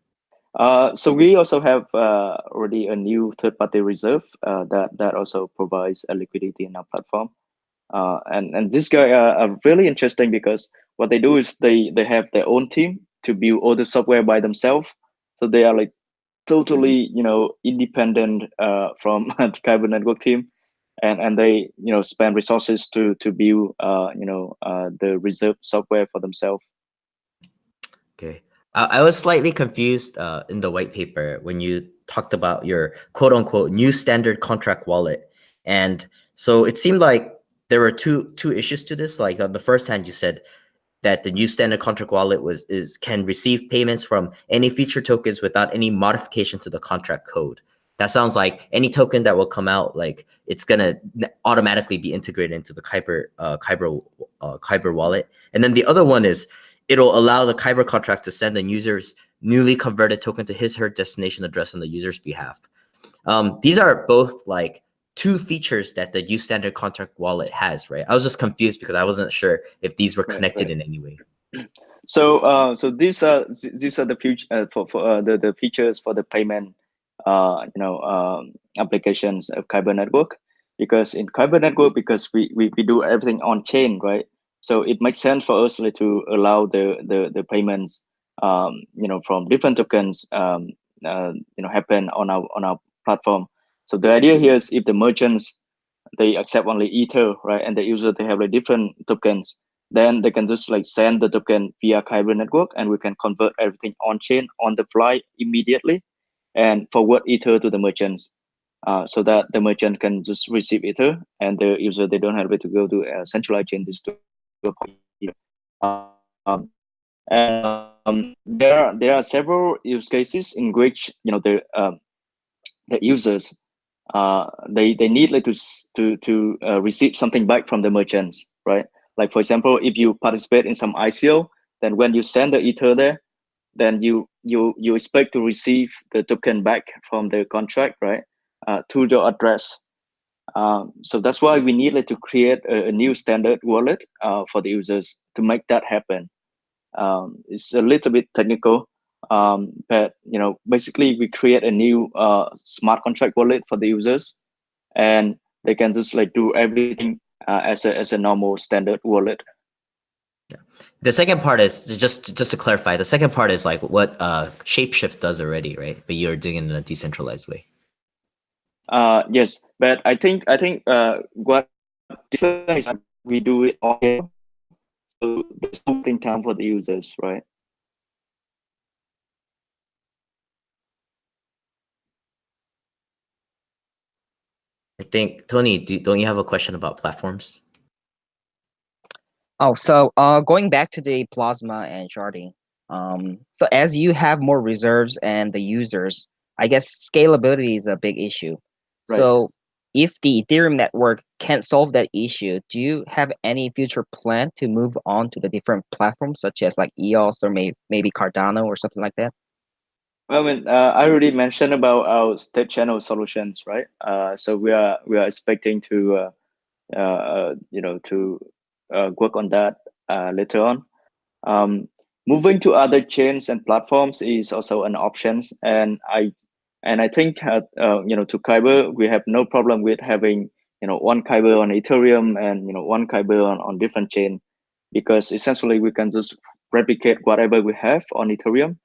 Uh, so we also have uh, already a new third-party reserve uh, that that also provides a liquidity in our platform. Uh, and and this guy are, are really interesting because what they do is they they have their own team to build all the software by themselves. So they are like totally you know independent uh, from the Kyber network team. And and they you know spend resources to to build uh you know uh the reserve software for themselves. Okay. I, was slightly confused uh in the white paper when you talked about your quote unquote new standard contract wallet. And so it seemed like there were two two issues to this like on the first hand you said that the new standard contract wallet was is can receive payments from any feature tokens without any modification to the contract code that sounds like any token that will come out, like it's gonna automatically be integrated into the Kyber uh, Kyber uh, Kyber wallet. And then the other one is it'll allow the Kyber contract to send the user's newly converted token to his her destination address on the user's behalf. Um, these are both like two features that the U standard contract wallet has, right? I was just confused because I wasn't sure if these were connected right, right. in any way. So, uh, so these are these are the future uh, for, for uh, the the features for the payment uh, you know um, applications of Kyber network because in Kyber network because we, we we do everything on chain right so it makes sense for us to allow the the, the payments um, you know from different tokens um, uh, you know happen on our on our platform so the idea here is if the merchants they accept only ether right and the user they have like different tokens then they can just like send the token via Kyber network and we can convert everything on chain on the fly immediately and forward ether to the merchants uh, so that the merchant can just receive ether and the user they don't have to go to a centralized chain just to um, and um, there are there are several use cases in which you know the um, the users uh, they they need like to to to uh, receive something back from the merchants right like for example if you participate in some ICO then when you send the ether there then you you you expect to receive the token back from the contract, right, uh, to your address. Um, so that's why we needed to create a, a new standard wallet uh, for the users to make that happen. Um, it's a little bit technical, um, but you know, basically we create a new uh, smart contract wallet for the users, and they can just like do everything uh, as a as a normal standard wallet. Yeah. The second part is just just to clarify. The second part is like what uh, Shapeshift does already, right? But you're doing it in a decentralized way. Uh, yes, but I think I think uh, what different is we do it all here, so there's something time for the users, right? Think Tony, do, don't you have a question about platforms? Oh, so uh, going back to the plasma and sharding. Um, so as you have more reserves and the users, I guess scalability is a big issue. Right. So if the Ethereum network can't solve that issue, do you have any future plan to move on to the different platforms such as like EOS or may, maybe Cardano or something like that? Well, I mean, uh, I already mentioned about our state channel solutions, right? Uh, so we are we are expecting to, uh, uh you know, to uh, work on that uh, later on. Um, moving to other chains and platforms is also an option, and I and I think you know to Kyber we have no problem with having you know one Kyber on Ethereum and you know one Kyber on, on different chain because essentially we can just replicate whatever we have on Ethereum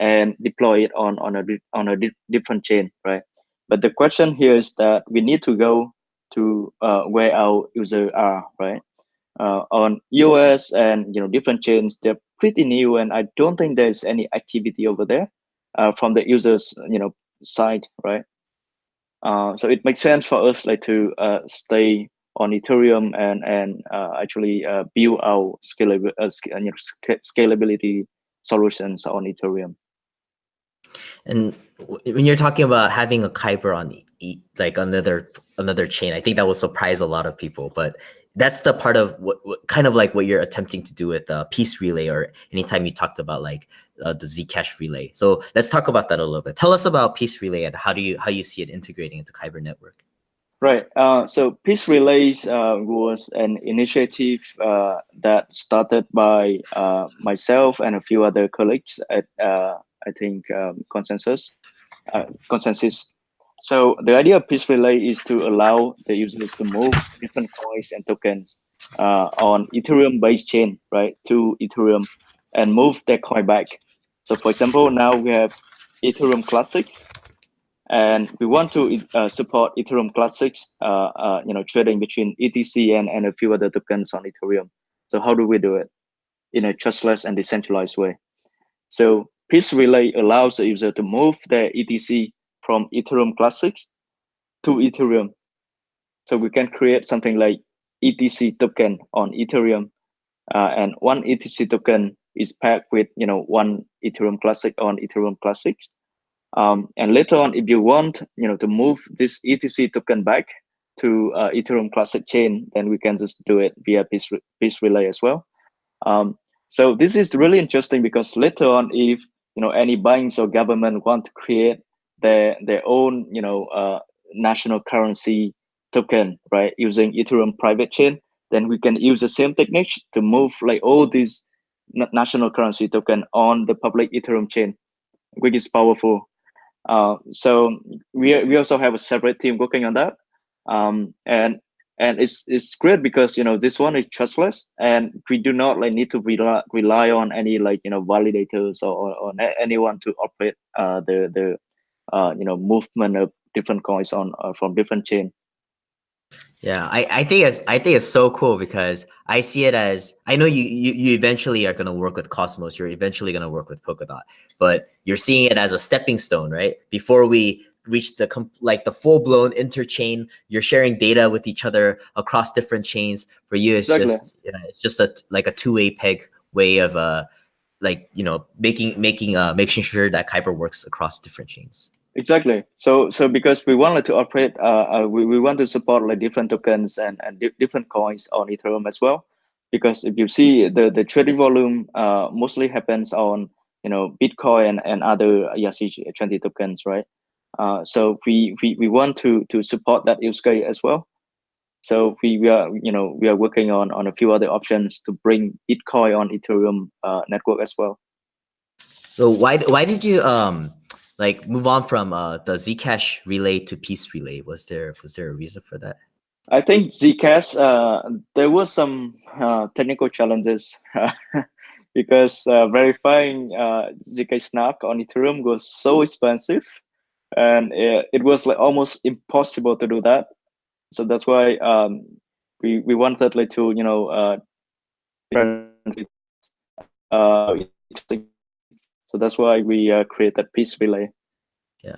and deploy it on on a on a di different chain, right? But the question here is that we need to go to uh, where our users are, right? uh, on EOS and you know different chains. They're pretty new, and I don't think there's any activity over there uh, from the users you know side, right? Uh, so it makes sense for us like to uh, stay on Ethereum and and uh, actually build our scalable you know, scalability solutions on Ethereum. And when you're talking about having a Kyber on like another another chain, I think that will surprise a lot of people. But that's the part of what, what, kind of like what you're attempting to do with uh, peace relay or anytime you talked about like uh, the zcash relay so let's talk about that a little bit tell us about peace relay and how do you how you see it integrating into kyber network Right. Uh, so Peace Relays uh, was an initiative uh, that started by uh, myself and a few other colleagues at, uh, I think, um, Consensus. Uh, Consensus. So the idea of Peace Relay is to allow the users to move different coins and tokens on Ethereum-based chain, right, to Ethereum, and move their coin back. So for example, now we have Ethereum Classics, and we want to uh, support Ethereum Classics, uh, uh, you know, trading between ETC and, and a few other tokens on Ethereum. So how do we do it in a trustless and decentralized way? So Peace Relay allows the user to move their ETC from Ethereum Classics to Ethereum. So we can create something like ETC token on Ethereum, uh, and one ETC token is packed with you know one Ethereum Classic on Ethereum Classics um, and later on, if you want, you know, to move this ETC token back to uh, Ethereum Classic chain, then we can just do it via Peace, Peace Relay as well. Um, so this is really interesting because later on, if you know any banks or government want to create their their own, you know, uh, national currency token, right, using Ethereum private chain, then we can use the same technique to move like all these national currency token on the public Ethereum chain, which is powerful. Uh, so we we also have a separate team working on that, um, and and it's it's great because you know this one is trustless, and we do not like need to rely rely on any like you know validators or, or, or anyone to operate uh, the the uh, you know movement of different coins on uh, from different chain. Yeah, I, I think it's I think it's so cool because I see it as I know you you, you eventually are gonna work with Cosmos, you're eventually gonna work with Polkadot, but you're seeing it as a stepping stone, right? Before we reach the like the full blown interchain, you're sharing data with each other across different chains. For you, it's exactly. just yeah, it's just a like a two way peg way of uh like you know making making uh making sure that Kyber works across different chains. Exactly. So so because we wanted to operate, uh, uh, we, we want to support like different tokens and, and di different coins on Ethereum as well. Because if you see the, the trading volume uh, mostly happens on you know Bitcoin and, and other ERC20 tokens, right? Uh, so we, we we want to to support that use case as well. So we, we are you know we are working on on a few other options to bring Bitcoin on Ethereum uh, network as well. So why why did you um like move on from uh, the Zcash relay to Peace relay? Was there was there a reason for that? I think Zcash uh, there was some uh, technical challenges because uh, verifying uh, Zcash snark on Ethereum was so expensive, and it, it, was like almost impossible to do that. So that's why um, we we wanted like to you know uh, uh so that's why we uh, created Peace Relay. Yeah.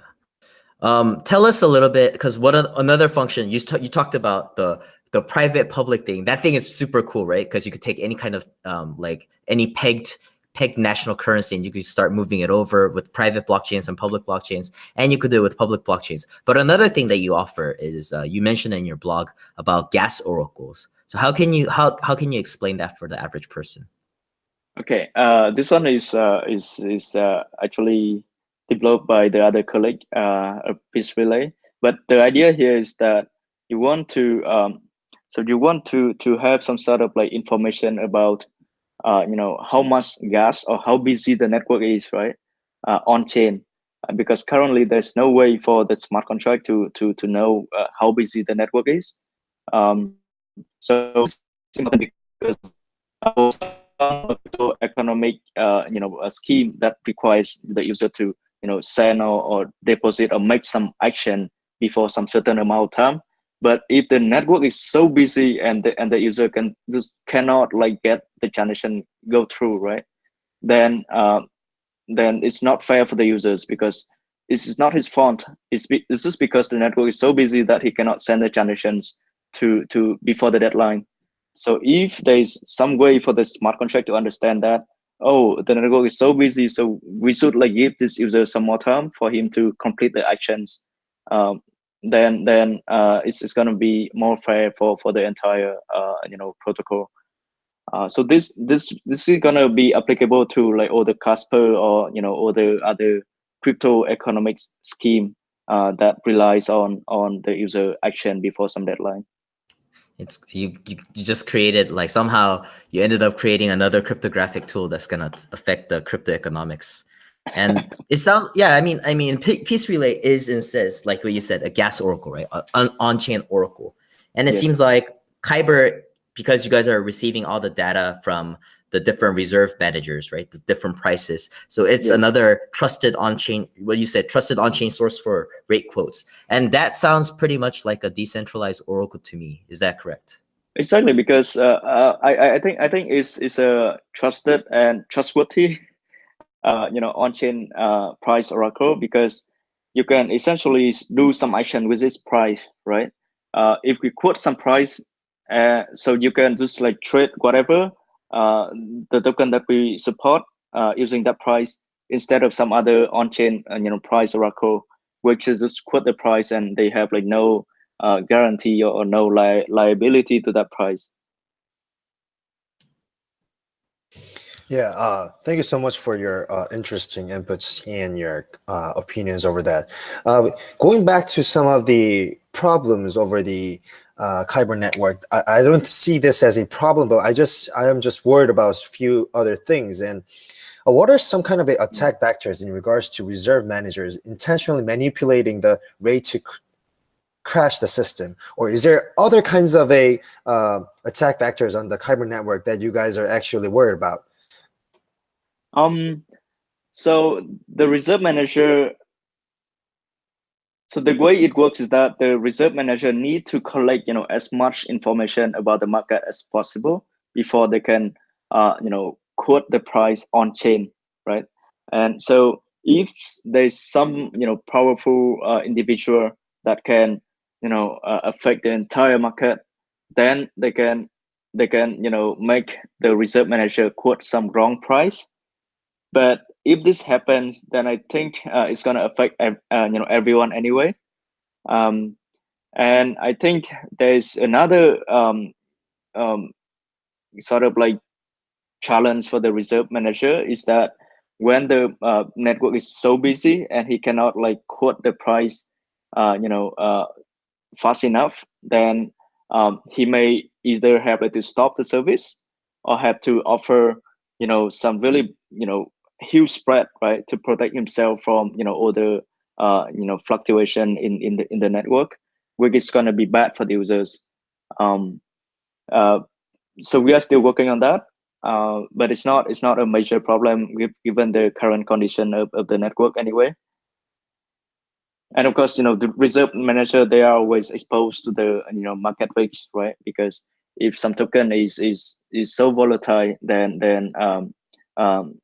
Um, tell us a little bit because what another function you you talked about the the private public thing. That thing is super cool, right? Because you could take any kind of um, like any pegged pegged national currency and you could start moving it over with private blockchains and public blockchains and you could do it with public blockchains. But another thing that you offer is uh, you mentioned in your blog about gas oracles. So how can you how, how can you explain that for the average person? Okay, uh, this one is uh, is is uh, actually developed by the other colleague, uh, Peace Relay. But the idea here is that you want to, um, so you want to to have some sort of like information about, uh, you know, how much gas or how busy the network is, right, uh, on chain, uh, because currently there's no way for the smart contract to to to know uh, how busy the network is. Um, so because economic uh, you know a scheme that requires the user to you know send or, or deposit or make some action before some certain amount of time but if the network is so busy and the, and the user can just cannot like get the transaction go through right then uh, then it's not fair for the users because it's not his fault. It's, be, it's just because the network is so busy that he cannot send the transactions to to before the deadline. So if there's some way for the smart contract to understand that, oh, the network is so busy, so we should like give this user some more time for him to complete the actions, um, then then uh, it's, it's going to be more fair for for the entire uh, you know protocol. Uh, so this this this is going to be applicable to like all the Casper or you know all the other crypto economics scheme uh, that relies on on the user action before some deadline. It's you, you just created like somehow you ended up creating another cryptographic tool that's gonna affect the crypto economics. And it sounds yeah, I mean I mean Peace Relay is and says like what you said, a gas oracle, right? An on-chain oracle. And it Yes. seems like Kyber, because you guys are receiving all the data from the different reserve managers, right? The different prices. So it's Yes. another trusted on-chain, what you said, trusted on-chain source for rate quotes. And that sounds pretty much like a decentralized oracle to me. Is that correct? Exactly, because uh, uh, I I- I think I think it's it's a trusted and trustworthy, uh, you know, on-chain uh, price oracle because you can essentially do some action with this price, right? Uh, if we quote some price, uh, so you can just like trade whatever uh, the token that we support uh, using that price instead of some other on-chain uh, you know price oracle, which is just quote the price and they have like no uh, guarantee or, or no li- liability to that price. Yeah, uh, thank you so much for your uh, interesting inputs and your uh, opinions over that. Uh, going back to some of the problems over the uh, Kyber network, I, I don't see this as a problem, but I just I am just worried about a few other things. And uh, what are some kind of attack vectors in regards to reserve managers intentionally manipulating the rate to crash the system, or is there other kinds of a attack vectors on the Kyber network that you guys are actually worried about? Um, so the reserve manager. So the way it works is that the reserve manager need to collect, you know, as much information about the market as possible before they can, uh, you know, quote the price on chain, right? And so if there's some, you know, powerful uh, individual that can, you know, uh, affect the entire market, then they can, they can, you know, make the reserve manager quote some wrong price but if this happens then i think uh, it's going to affect uh, you know everyone anyway. Um, and i think there's another um, um, sort of like challenge for the reserve manager is that when the uh, network is so busy and he cannot like quote the price uh, you know uh, fast enough then um, he may either have to stop the service or have to offer you know some really you know huge spread right to protect himself from you know all the uh, you know fluctuation in in the in the network which is going to be bad for the users. Um, uh, so we are still working on that uh, but it's not it's not a major problem given the current condition of, of the network anyway. And of course you know the reserve manager they are always exposed to the you know market risks right? Because if some token is is is so volatile then then um, um,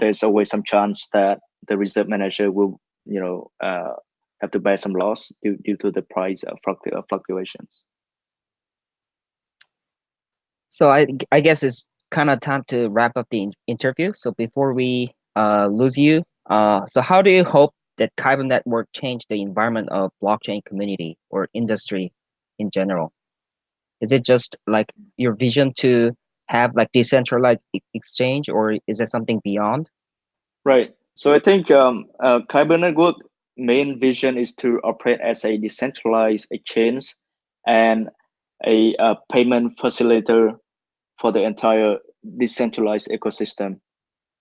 there's always some chance that the reserve manager will you know uh, have to bear some loss due, due to the price uh, uh, fluctuations So I I guess it's kind of time to wrap up the interview. So before we uh, lose you, uh, so how do you hope that Kyber network change the environment of blockchain community or industry in general? Is it just like your vision to have like decentralized exchange, or is there something beyond? Right. So I think um, uh, main vision is to operate as a decentralized exchange and a, uh payment facilitator for the entire decentralized ecosystem.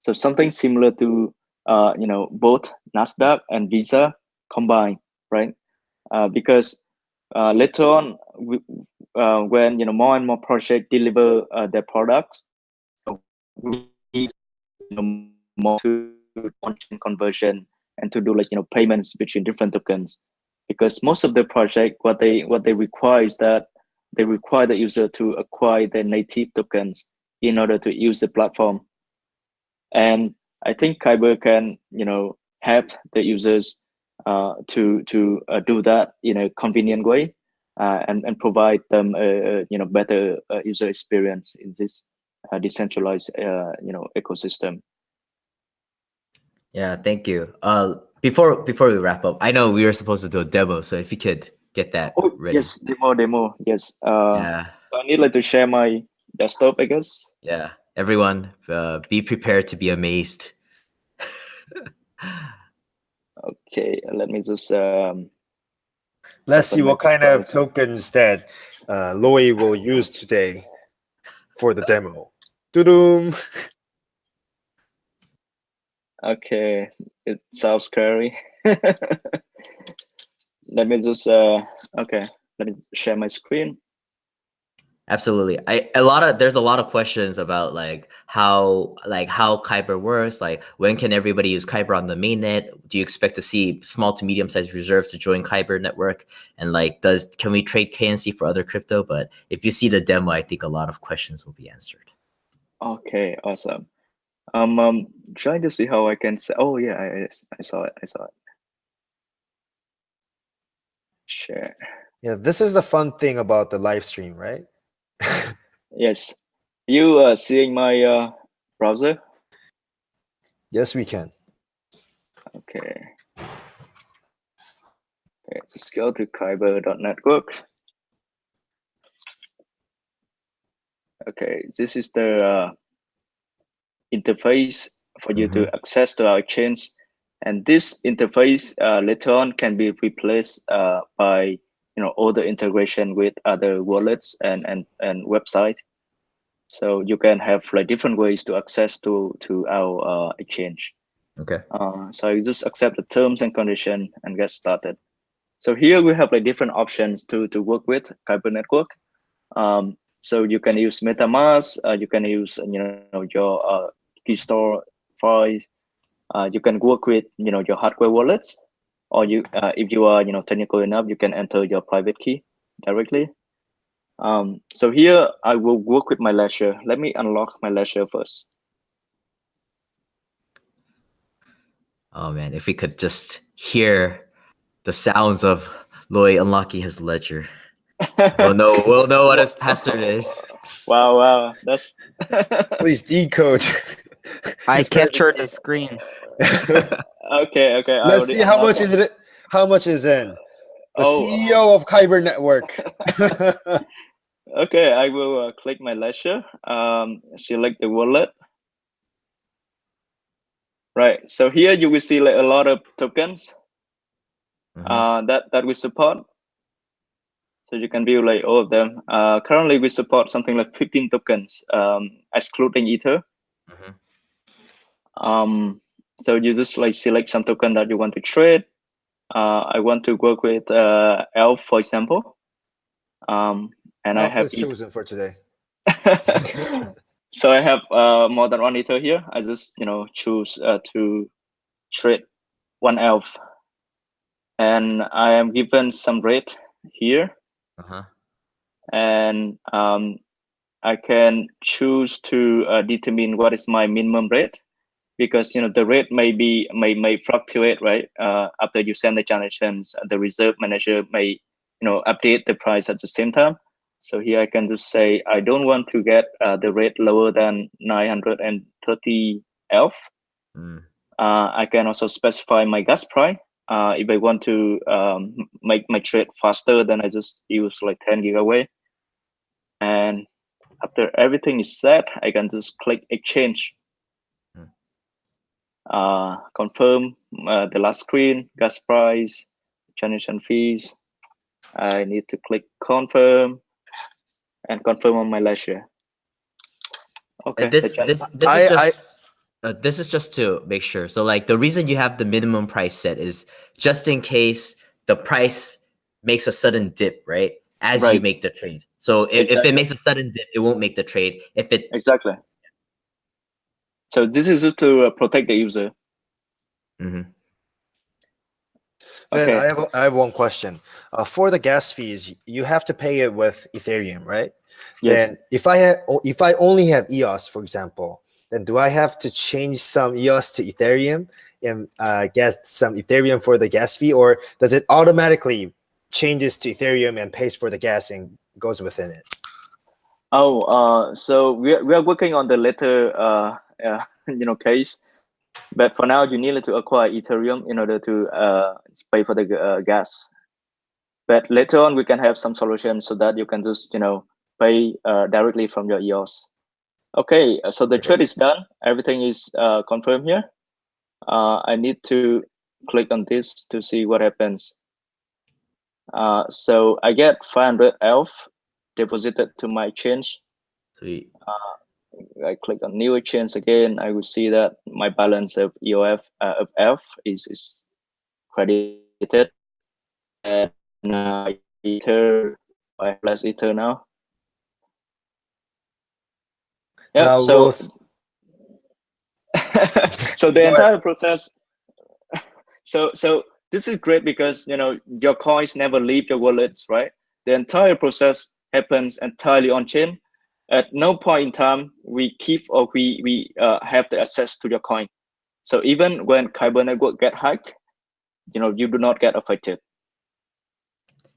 So something similar to uh, you know both Nasdaq and Visa combined, right? Uh, because uh, later on, we, uh, when you know more and more projects deliver uh, their products, we need you know, more to on-chain conversion and to do like you know payments between different tokens. Because most of the project what they what they require is that they require the user to acquire their native tokens in order to use the platform. And i think kyber can you know help the users uh, to to uh, do that in a convenient way and and provide them a, you know better uh, user experience in this uh, decentralized uh, you know ecosystem Yeah, thank you. Uh, before before we wrap up, I know we were supposed to do a demo, so if you could get that Oh, ready. yes, demo, demo. Yes. Uh, Yeah, so I need like to share my desktop, I guess. yeah. Everyone, uh, be prepared to be amazed. Okay, let me just um, Let's see what kind of tokens that uh, Loi will use today for the demo. Doo-doom. Okay, it sounds scary. Let me just uh okay, let me share my screen. Absolutely. I a lot of there's a lot of questions about like how like how Kyber works, like when can everybody use Kyber on the mainnet? Do you expect to see small to medium sized reserves to join Kyber network? And like does can we trade KNC for other crypto? But if you see the demo, I think a lot of questions will be answered. Okay, awesome. Um, um trying to see how I can say oh yeah, I, I saw it, I saw it. Share. Yeah, this is the fun thing about the live stream, right? Yes. You uh seeing my uh browser? yes, we can. Okay. Okay, just go to kyber.network. Okay, this is the uh, interface for you to access to our exchange. And this interface uh, later on can be replaced uh, by you know all the integration with other wallets and and and website. So you can have like different ways to access to to our uh, exchange. Okay. Uh, so you just accept the terms and condition and get started. So here we have like different options to to work with Kyber network. Um, so you can use MetaMask, uh, you can use you know your uh, key store files. Uh, you can work with you know your hardware wallets, or you uh, if you are you know technical enough, you can enter your private key directly. Um, so here I will work with my ledger. Let me unlock my ledger first. Oh man, if we could just hear the sounds of Loi unlocking his ledger. We'll know we'll know what his password is. Wow, wow, that's Please decode. I It's better captured the screen. okay. Okay, I Let's see how much is it. How much is in? The Oh, CEO of Kyber Network. Okay, I will uh, click my ledger, um, select the wallet. Right, so here you will see like a lot of tokens Mhm. uh, that, that we support. So you can view like all of them. Uh, currently we support something like 15 tokens, um, excluding Ether. Mhm. Um, so you just like select some token that you want to trade. Uh, I want to work with uh, ELF, for example. Um, and I have is chosen for today. so I have uh, more than one ether here. I just you know choose uh, to trade one elf, and I am given some rate here, Uh-huh. and um, I can choose to uh, determine what is my minimum rate because you know the rate may be may may fluctuate right? Uh, after you send the transactions the reserve manager may you know update the price at the same time. So here i can just say i don't want to get uh, the rate lower than 930 elf Mm. uh, i can also specify my gas price. Uh, if i want to um, make my trade faster then i just use like 10 gigawei. And after everything is set i can just click exchange uh, confirm uh, the last screen, gas price, transaction fees. I need to click confirm and confirm on my ledger. Okay. And this this this I- is I- just uh, this is just to make sure. So like the reason you have the minimum price set is just in case the price makes a sudden dip, right? As you make the trade. So if, if it makes a sudden dip, it won't make the trade. If it exactly. So this is just to uh, protect the user. Mhm. Then Okay. I have I have one question. Uh, for the gas fees, you have to pay it with Ethereum, right? Yes. Then if I have if I only have EOS, for example, then do I have to change some EOS to Ethereum and uh, get some Ethereum for the gas fee, or does it automatically changes to Ethereum and pays for the gas and goes within it? Oh, uh, so we are, we are working on the later, uh, you know, case. But for now, you need to acquire Ethereum in order to uh, pay for the uh, gas. But later on, we can have some solution so that you can just, you know, pay uh, directly from your EOS. Okay, so the trade is done. Everything is uh, confirmed here. Uh, I need to click on this to see what happens. Uh, so I get 500 ELF deposited to my change. Sweet. I click on new exchange again. I will see that my balance of EOF uh, of F is is credited, and uh, Ether I have less Ether now. Yeah. Now so we'll so the entire process so so this is great because you know your coins never leave your wallets right the entire process happens entirely on chain at no point in time we keep or we we uh, have the access to your coin so even when kyber network get hacked you know you do not get affected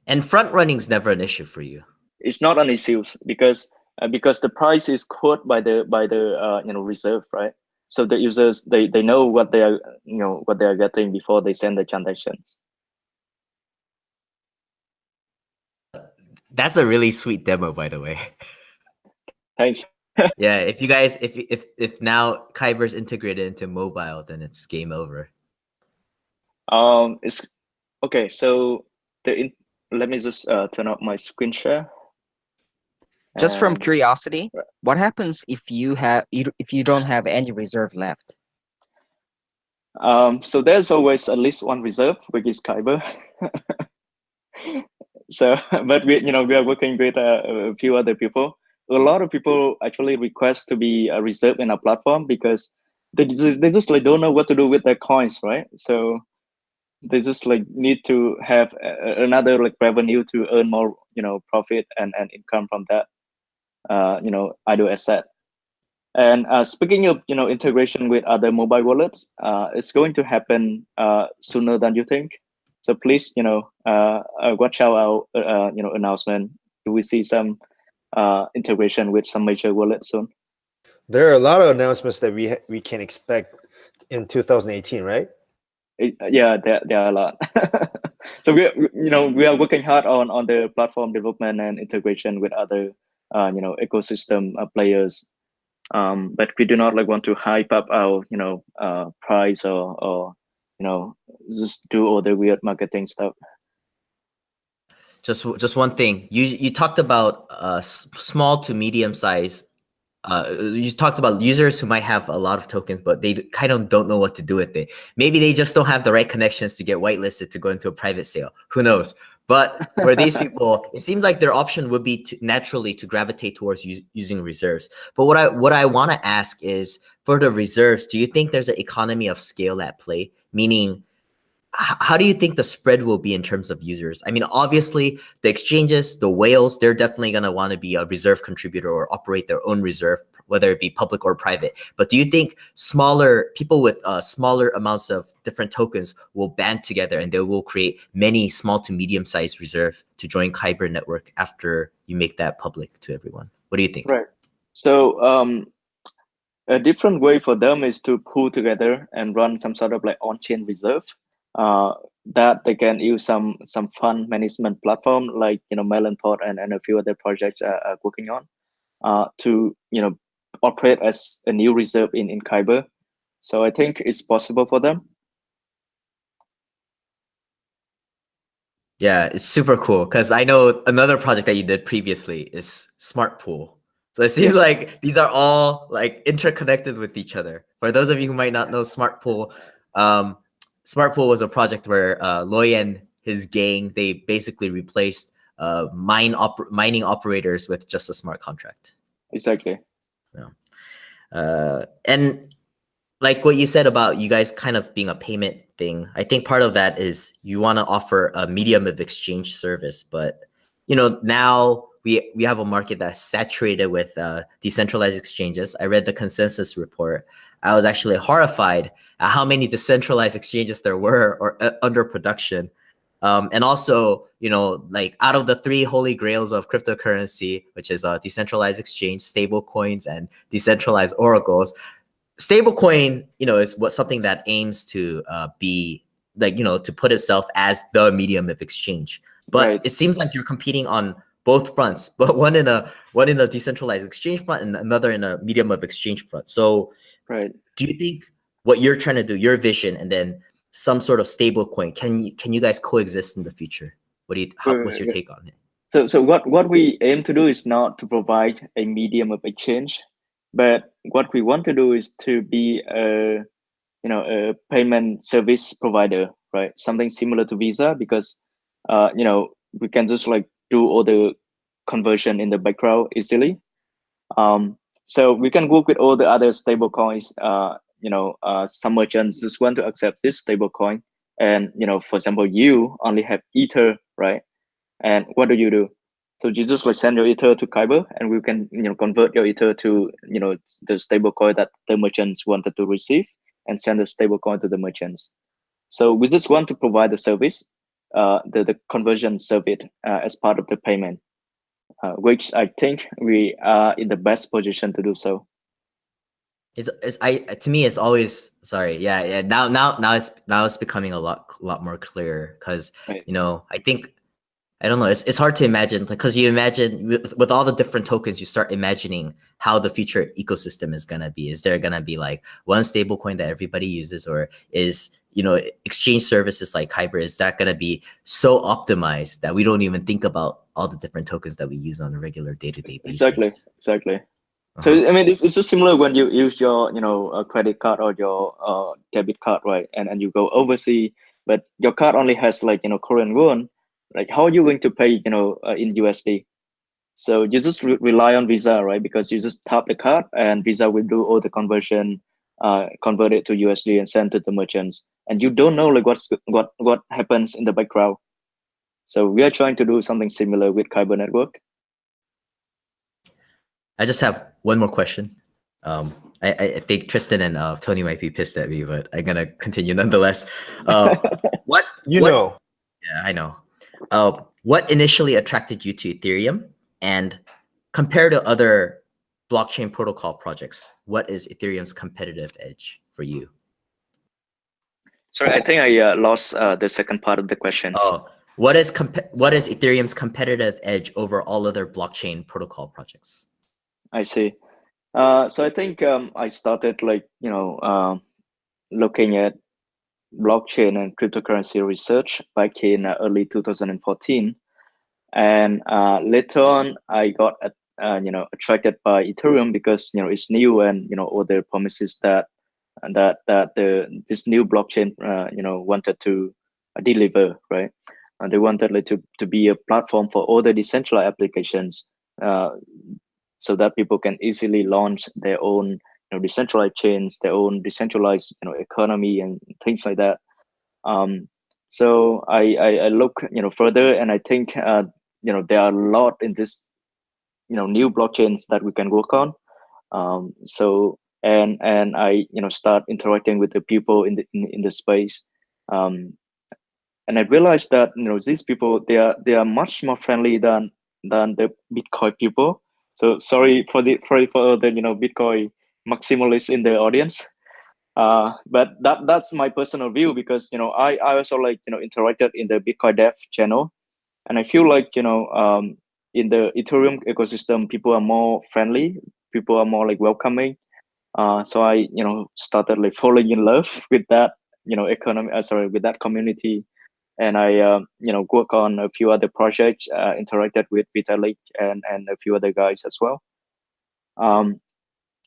And front running is never an issue for you. it's not an issue because uh, because the price is quoted by the by the uh, you know reserve right so the users they they know what they are you know what they are getting before they send the transactions That's a really sweet demo, by the way. thanks yeah, if you guys, if if if now Kyber's integrated into mobile, then it's game over. um it's okay so the in, let me just uh, turn up my screen share Just from curiosity, what happens if you have you, if you don't have any reserve left? um so there's always at least one reserve which is kyber so but we you know we are working with uh, a few other people a lot of people actually request to be a reserve in our platform because they just they just like don't know what to do with their coins right? So they just like need to have a, another like revenue to earn more you know profit and, and income from that uh you know idle asset. And uh, speaking of you know integration with other mobile wallets uh, it's going to happen uh, sooner than you think. So please you know uh, uh, watch out our uh, you know announcement. Do we see some uh, integration with some major wallets soon. There are a lot of announcements that we ha- we can expect in 2018, right? It- yeah there, there are a lot. So we you know we are working hard on on the platform development and integration with other uh, you know ecosystem uh, players. Um but we do not like want to hype up our you know uh price or or you know just do all the weird marketing stuff Just just one thing. You you talked about uh small to medium size. Uh, you talked about users who might have a lot of tokens, but they kind of don't know what to do with it. Maybe they just don't have the right connections to get whitelisted to go into a private sale. Who knows? But for these people, it seems like their option would be to naturally to gravitate towards using reserves. But what I what I want to ask is for the reserves, do you think there's an economy of scale at play? Meaning, how do you think the spread will be in terms of users? I mean, obviously, the exchanges, the whales, they're definitely going to want to be a reserve contributor or operate their own reserve, whether it be public or private. But do you think smaller people with uh, smaller amounts of different tokens will band together and they will create many small to medium sized reserve to join Kyber network after you make that public to everyone? What do you think? Right. So um, a different way for them is to pool together and run some sort of like on-chain reserve that they can use some some fund management platform like you know Melonport and, and a few other projects are, are working on uh, to you know operate as a new reserve in in Kyber. So I think it's possible for them. Yeah, it's super cool because I know another project that you did previously is Smart Pool. So it seems like these are all like interconnected with each other. For those of you who might not know Smart Pool, um, Smart Pool was a project where uh, Loi and his gang they basically replaced uh, mine oper- mining operators with just a smart contract. Exactly. Uh, and like what you said about you guys kind of being a payment thing, I think part of that is you want to offer a medium of exchange service. But you know now we we have a market that's saturated with uh, decentralized exchanges. I read the consensus report. I was actually horrified at how many decentralized exchanges there were or uh, under production. Um, and also, you know, like out of the three holy grails of cryptocurrency, which is uh, decentralized exchange, stable coins, and decentralized oracles, stablecoin, you know, is what something that aims to uh, be like, you know, to put itself as the medium of exchange. But Right. it seems like you're competing on both fronts, but one in a one in a decentralized exchange front and another in a medium of exchange front. So Right. do you think what you're trying to do, your vision, and then some sort of stable coin, can you can you guys coexist in the future? What do you how, what's your take on it? So so what what we aim to do is not to provide a medium of exchange, but what we want to do is to be a you know a payment service provider, right? Something similar to Visa because uh you know we can just like do all the conversion in the background easily. Um, so we can work with all the other stable coins. Uh, you know, uh, some merchants just want to accept this stable coin, and you know, for example, you only have Ether, right? And what do you do? So you just like send your Ether to Kyber, and we can you know convert your Ether to you know the stable coin that the merchants wanted to receive, and send the stable coin to the merchants. So we just want to provide the service, the the conversion service uh, as part of the payment uh, which I think we are in the best position to do so. It's, it's I to me it's always sorry yeah yeah now now now it's now it's becoming a lot lot more clear because Right. you know I think I don't know it's, it's hard to imagine because you imagine with, with all the different tokens you start imagining how the future ecosystem is gonna be is there gonna be like one stable coin that everybody uses or is you know exchange services like Kyber is that gonna be so optimized that we don't even think about all the different tokens that we use on a regular day-to-day basis Exactly, exactly. So Uh-huh. I mean, it's, it's just similar when you use your you know uh, credit card or your uh, debit card, right? And and you go overseas, but your card only has like you know Korean won. Like how are you going to pay you know uh, in USD? So you just re- rely on Visa, right? Because you just tap the card and Visa will do all the conversion, uh, convert it to USD and send to the merchants. And you don't know like what's what what happens in the background. So we are trying to do something similar with Kyber Network. I just have one more question. Um, I, I I think Tristan and uh, Tony might be pissed at me, but I'm gonna continue nonetheless. Uh, what You what- know, Yeah, I know. Uh, what initially attracted you to Ethereum, and compared to other blockchain protocol projects, what is Ethereum's competitive edge for you? Sorry, I think I uh, lost uh, the second part of the question. Oh, what is comp- what is Ethereum's competitive edge over all other blockchain protocol projects? I see. Uh, so I think um, I started like you know um looking at blockchain and cryptocurrency research back in uh, early 2014, and uh, later on I got uh, you know attracted by Ethereum because you know it's new and you know all the promises that that that the this new blockchain you know wanted to deliver right. And they wanted like to to be a platform for all the decentralized applications. So that people can easily launch their own know decentralized chains their own decentralized you know economy and things like that. Um so i i, I look you know further and i think uh you know there are a lot in this you know new blockchains that we can work on. Um so and and i you know start interacting with the people in the in, in the space. Um and i realized that you know these people they are they are much more friendly than than the bitcoin people. So sorry for the for the you know Bitcoin maximalists in the audience. Uh, but that that's my personal view because you know I I also like you know interacted in the Bitcoin Dev channel, and I feel like you know um, in the Ethereum ecosystem people are more friendly, people are more like welcoming. Uh, so I you know started like falling in love with that you know economy uh, sorry with that community and I, um, you know, work on a few other projects, uh, interacted with Vitalik and and a few other guys as well. Um,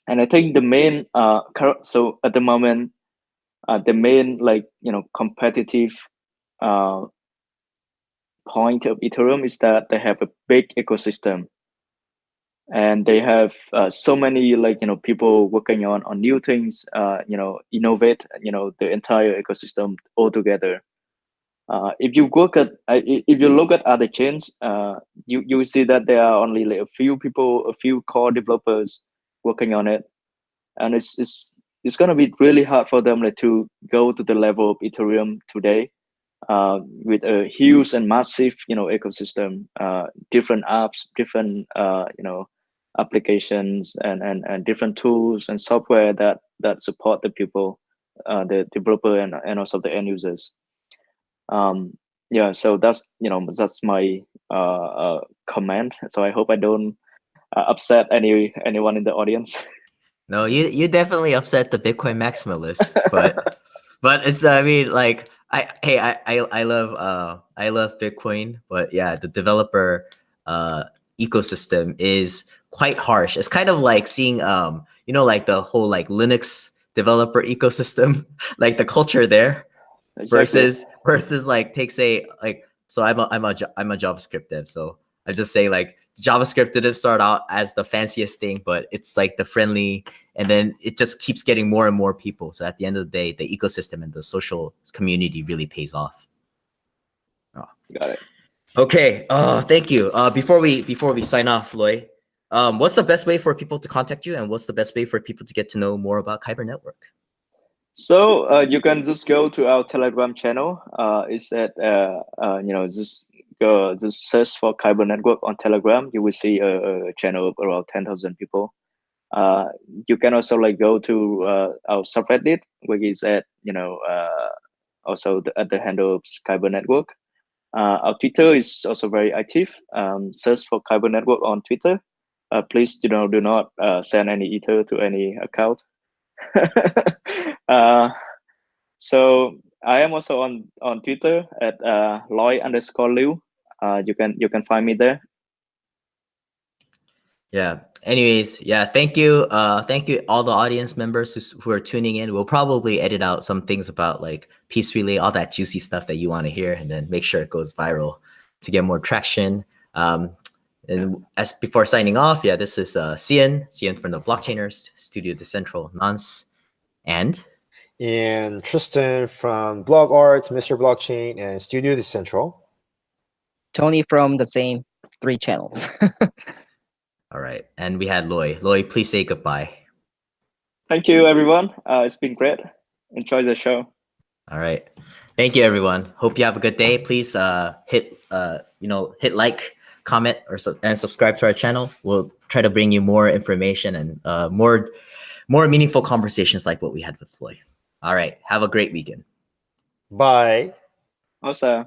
and I think the main, uh, so at the moment, uh, the main like you know competitive, uh, point of Ethereum is that they have a big ecosystem, and they have uh, so many like you know people working on on new things, uh, you know, innovate, you know, the entire ecosystem all together. Uh, if you look at uh, if you look at other chains, uh, you you see that there are only like a few people, a few core developers working on it, and it's it's it's gonna be really hard for them like to go to the level of Ethereum today, uh, with a huge and massive you know ecosystem, uh, different apps, different uh, you know applications, and and and different tools and software that that support the people, uh, the developer and and also the end users. Um yeah so that's you know that's my uh, uh comment so i hope i don't uh, upset any anyone in the audience No, you you definitely upset the Bitcoin maximalists, but but it's I mean like I hey I I, I love uh I love Bitcoin, but yeah, the developer uh ecosystem is quite harsh. It's kind of like seeing um you know like the whole like Linux developer ecosystem, like the culture there Exactly. versus versus like take say like so I'm a I'm a I'm a JavaScript dev, so I just say like JavaScript didn't start out as the fanciest thing, but it's like the friendly, and then it just keeps getting more and more people. So at the end of the day, the ecosystem and the social community really pays off. Oh. Got it. Okay. Oh, thank you. Uh, before we before we sign off, Loi, um, what's the best way for people to contact you, and what's the best way for people to get to know more about Kyber Network? So uh, you can just go to our Telegram channel. Uh, it's at uh, uh, you know just go just search for Kyber Network on Telegram. You will see a, a channel of around ten thousand people. Uh, you can also like go to uh, our subreddit, which is at you know uh, also the, at the handle of Kyber Network. Uh, our Twitter is also very active. Um, search for Kyber Network on Twitter. Uh, please you know do not uh, send any ether to any account. uh, so I am also on on Twitter at uh, Loi underscore Luu. Uh, you can you can find me there. Yeah. Anyways, yeah, thank you. Uh thank you all the audience members who, who are tuning in. We'll probably edit out some things about like PeaceRelay, all that juicy stuff that you want to hear and then make sure it goes viral to get more traction. Um and as before signing off, yeah, this is uh Cian, Cian from the Blockchainers, Studio Decentral Nonce, and And Tristan from Blog Art, Mr. Blockchain, and Studio Decentral. Tony from the same three channels. all right. And we had Loi. Loi, please say goodbye. Thank you, everyone. Uh, it's been great. Enjoy the show. All right. Thank you, everyone. Hope you have a good day. Please uh, hit uh, you know hit like, comment, or su- and subscribe to our channel. We'll try to bring you more information and uh, more more meaningful conversations like what we had with Floyd. All right. Have a great weekend. Bye. Also.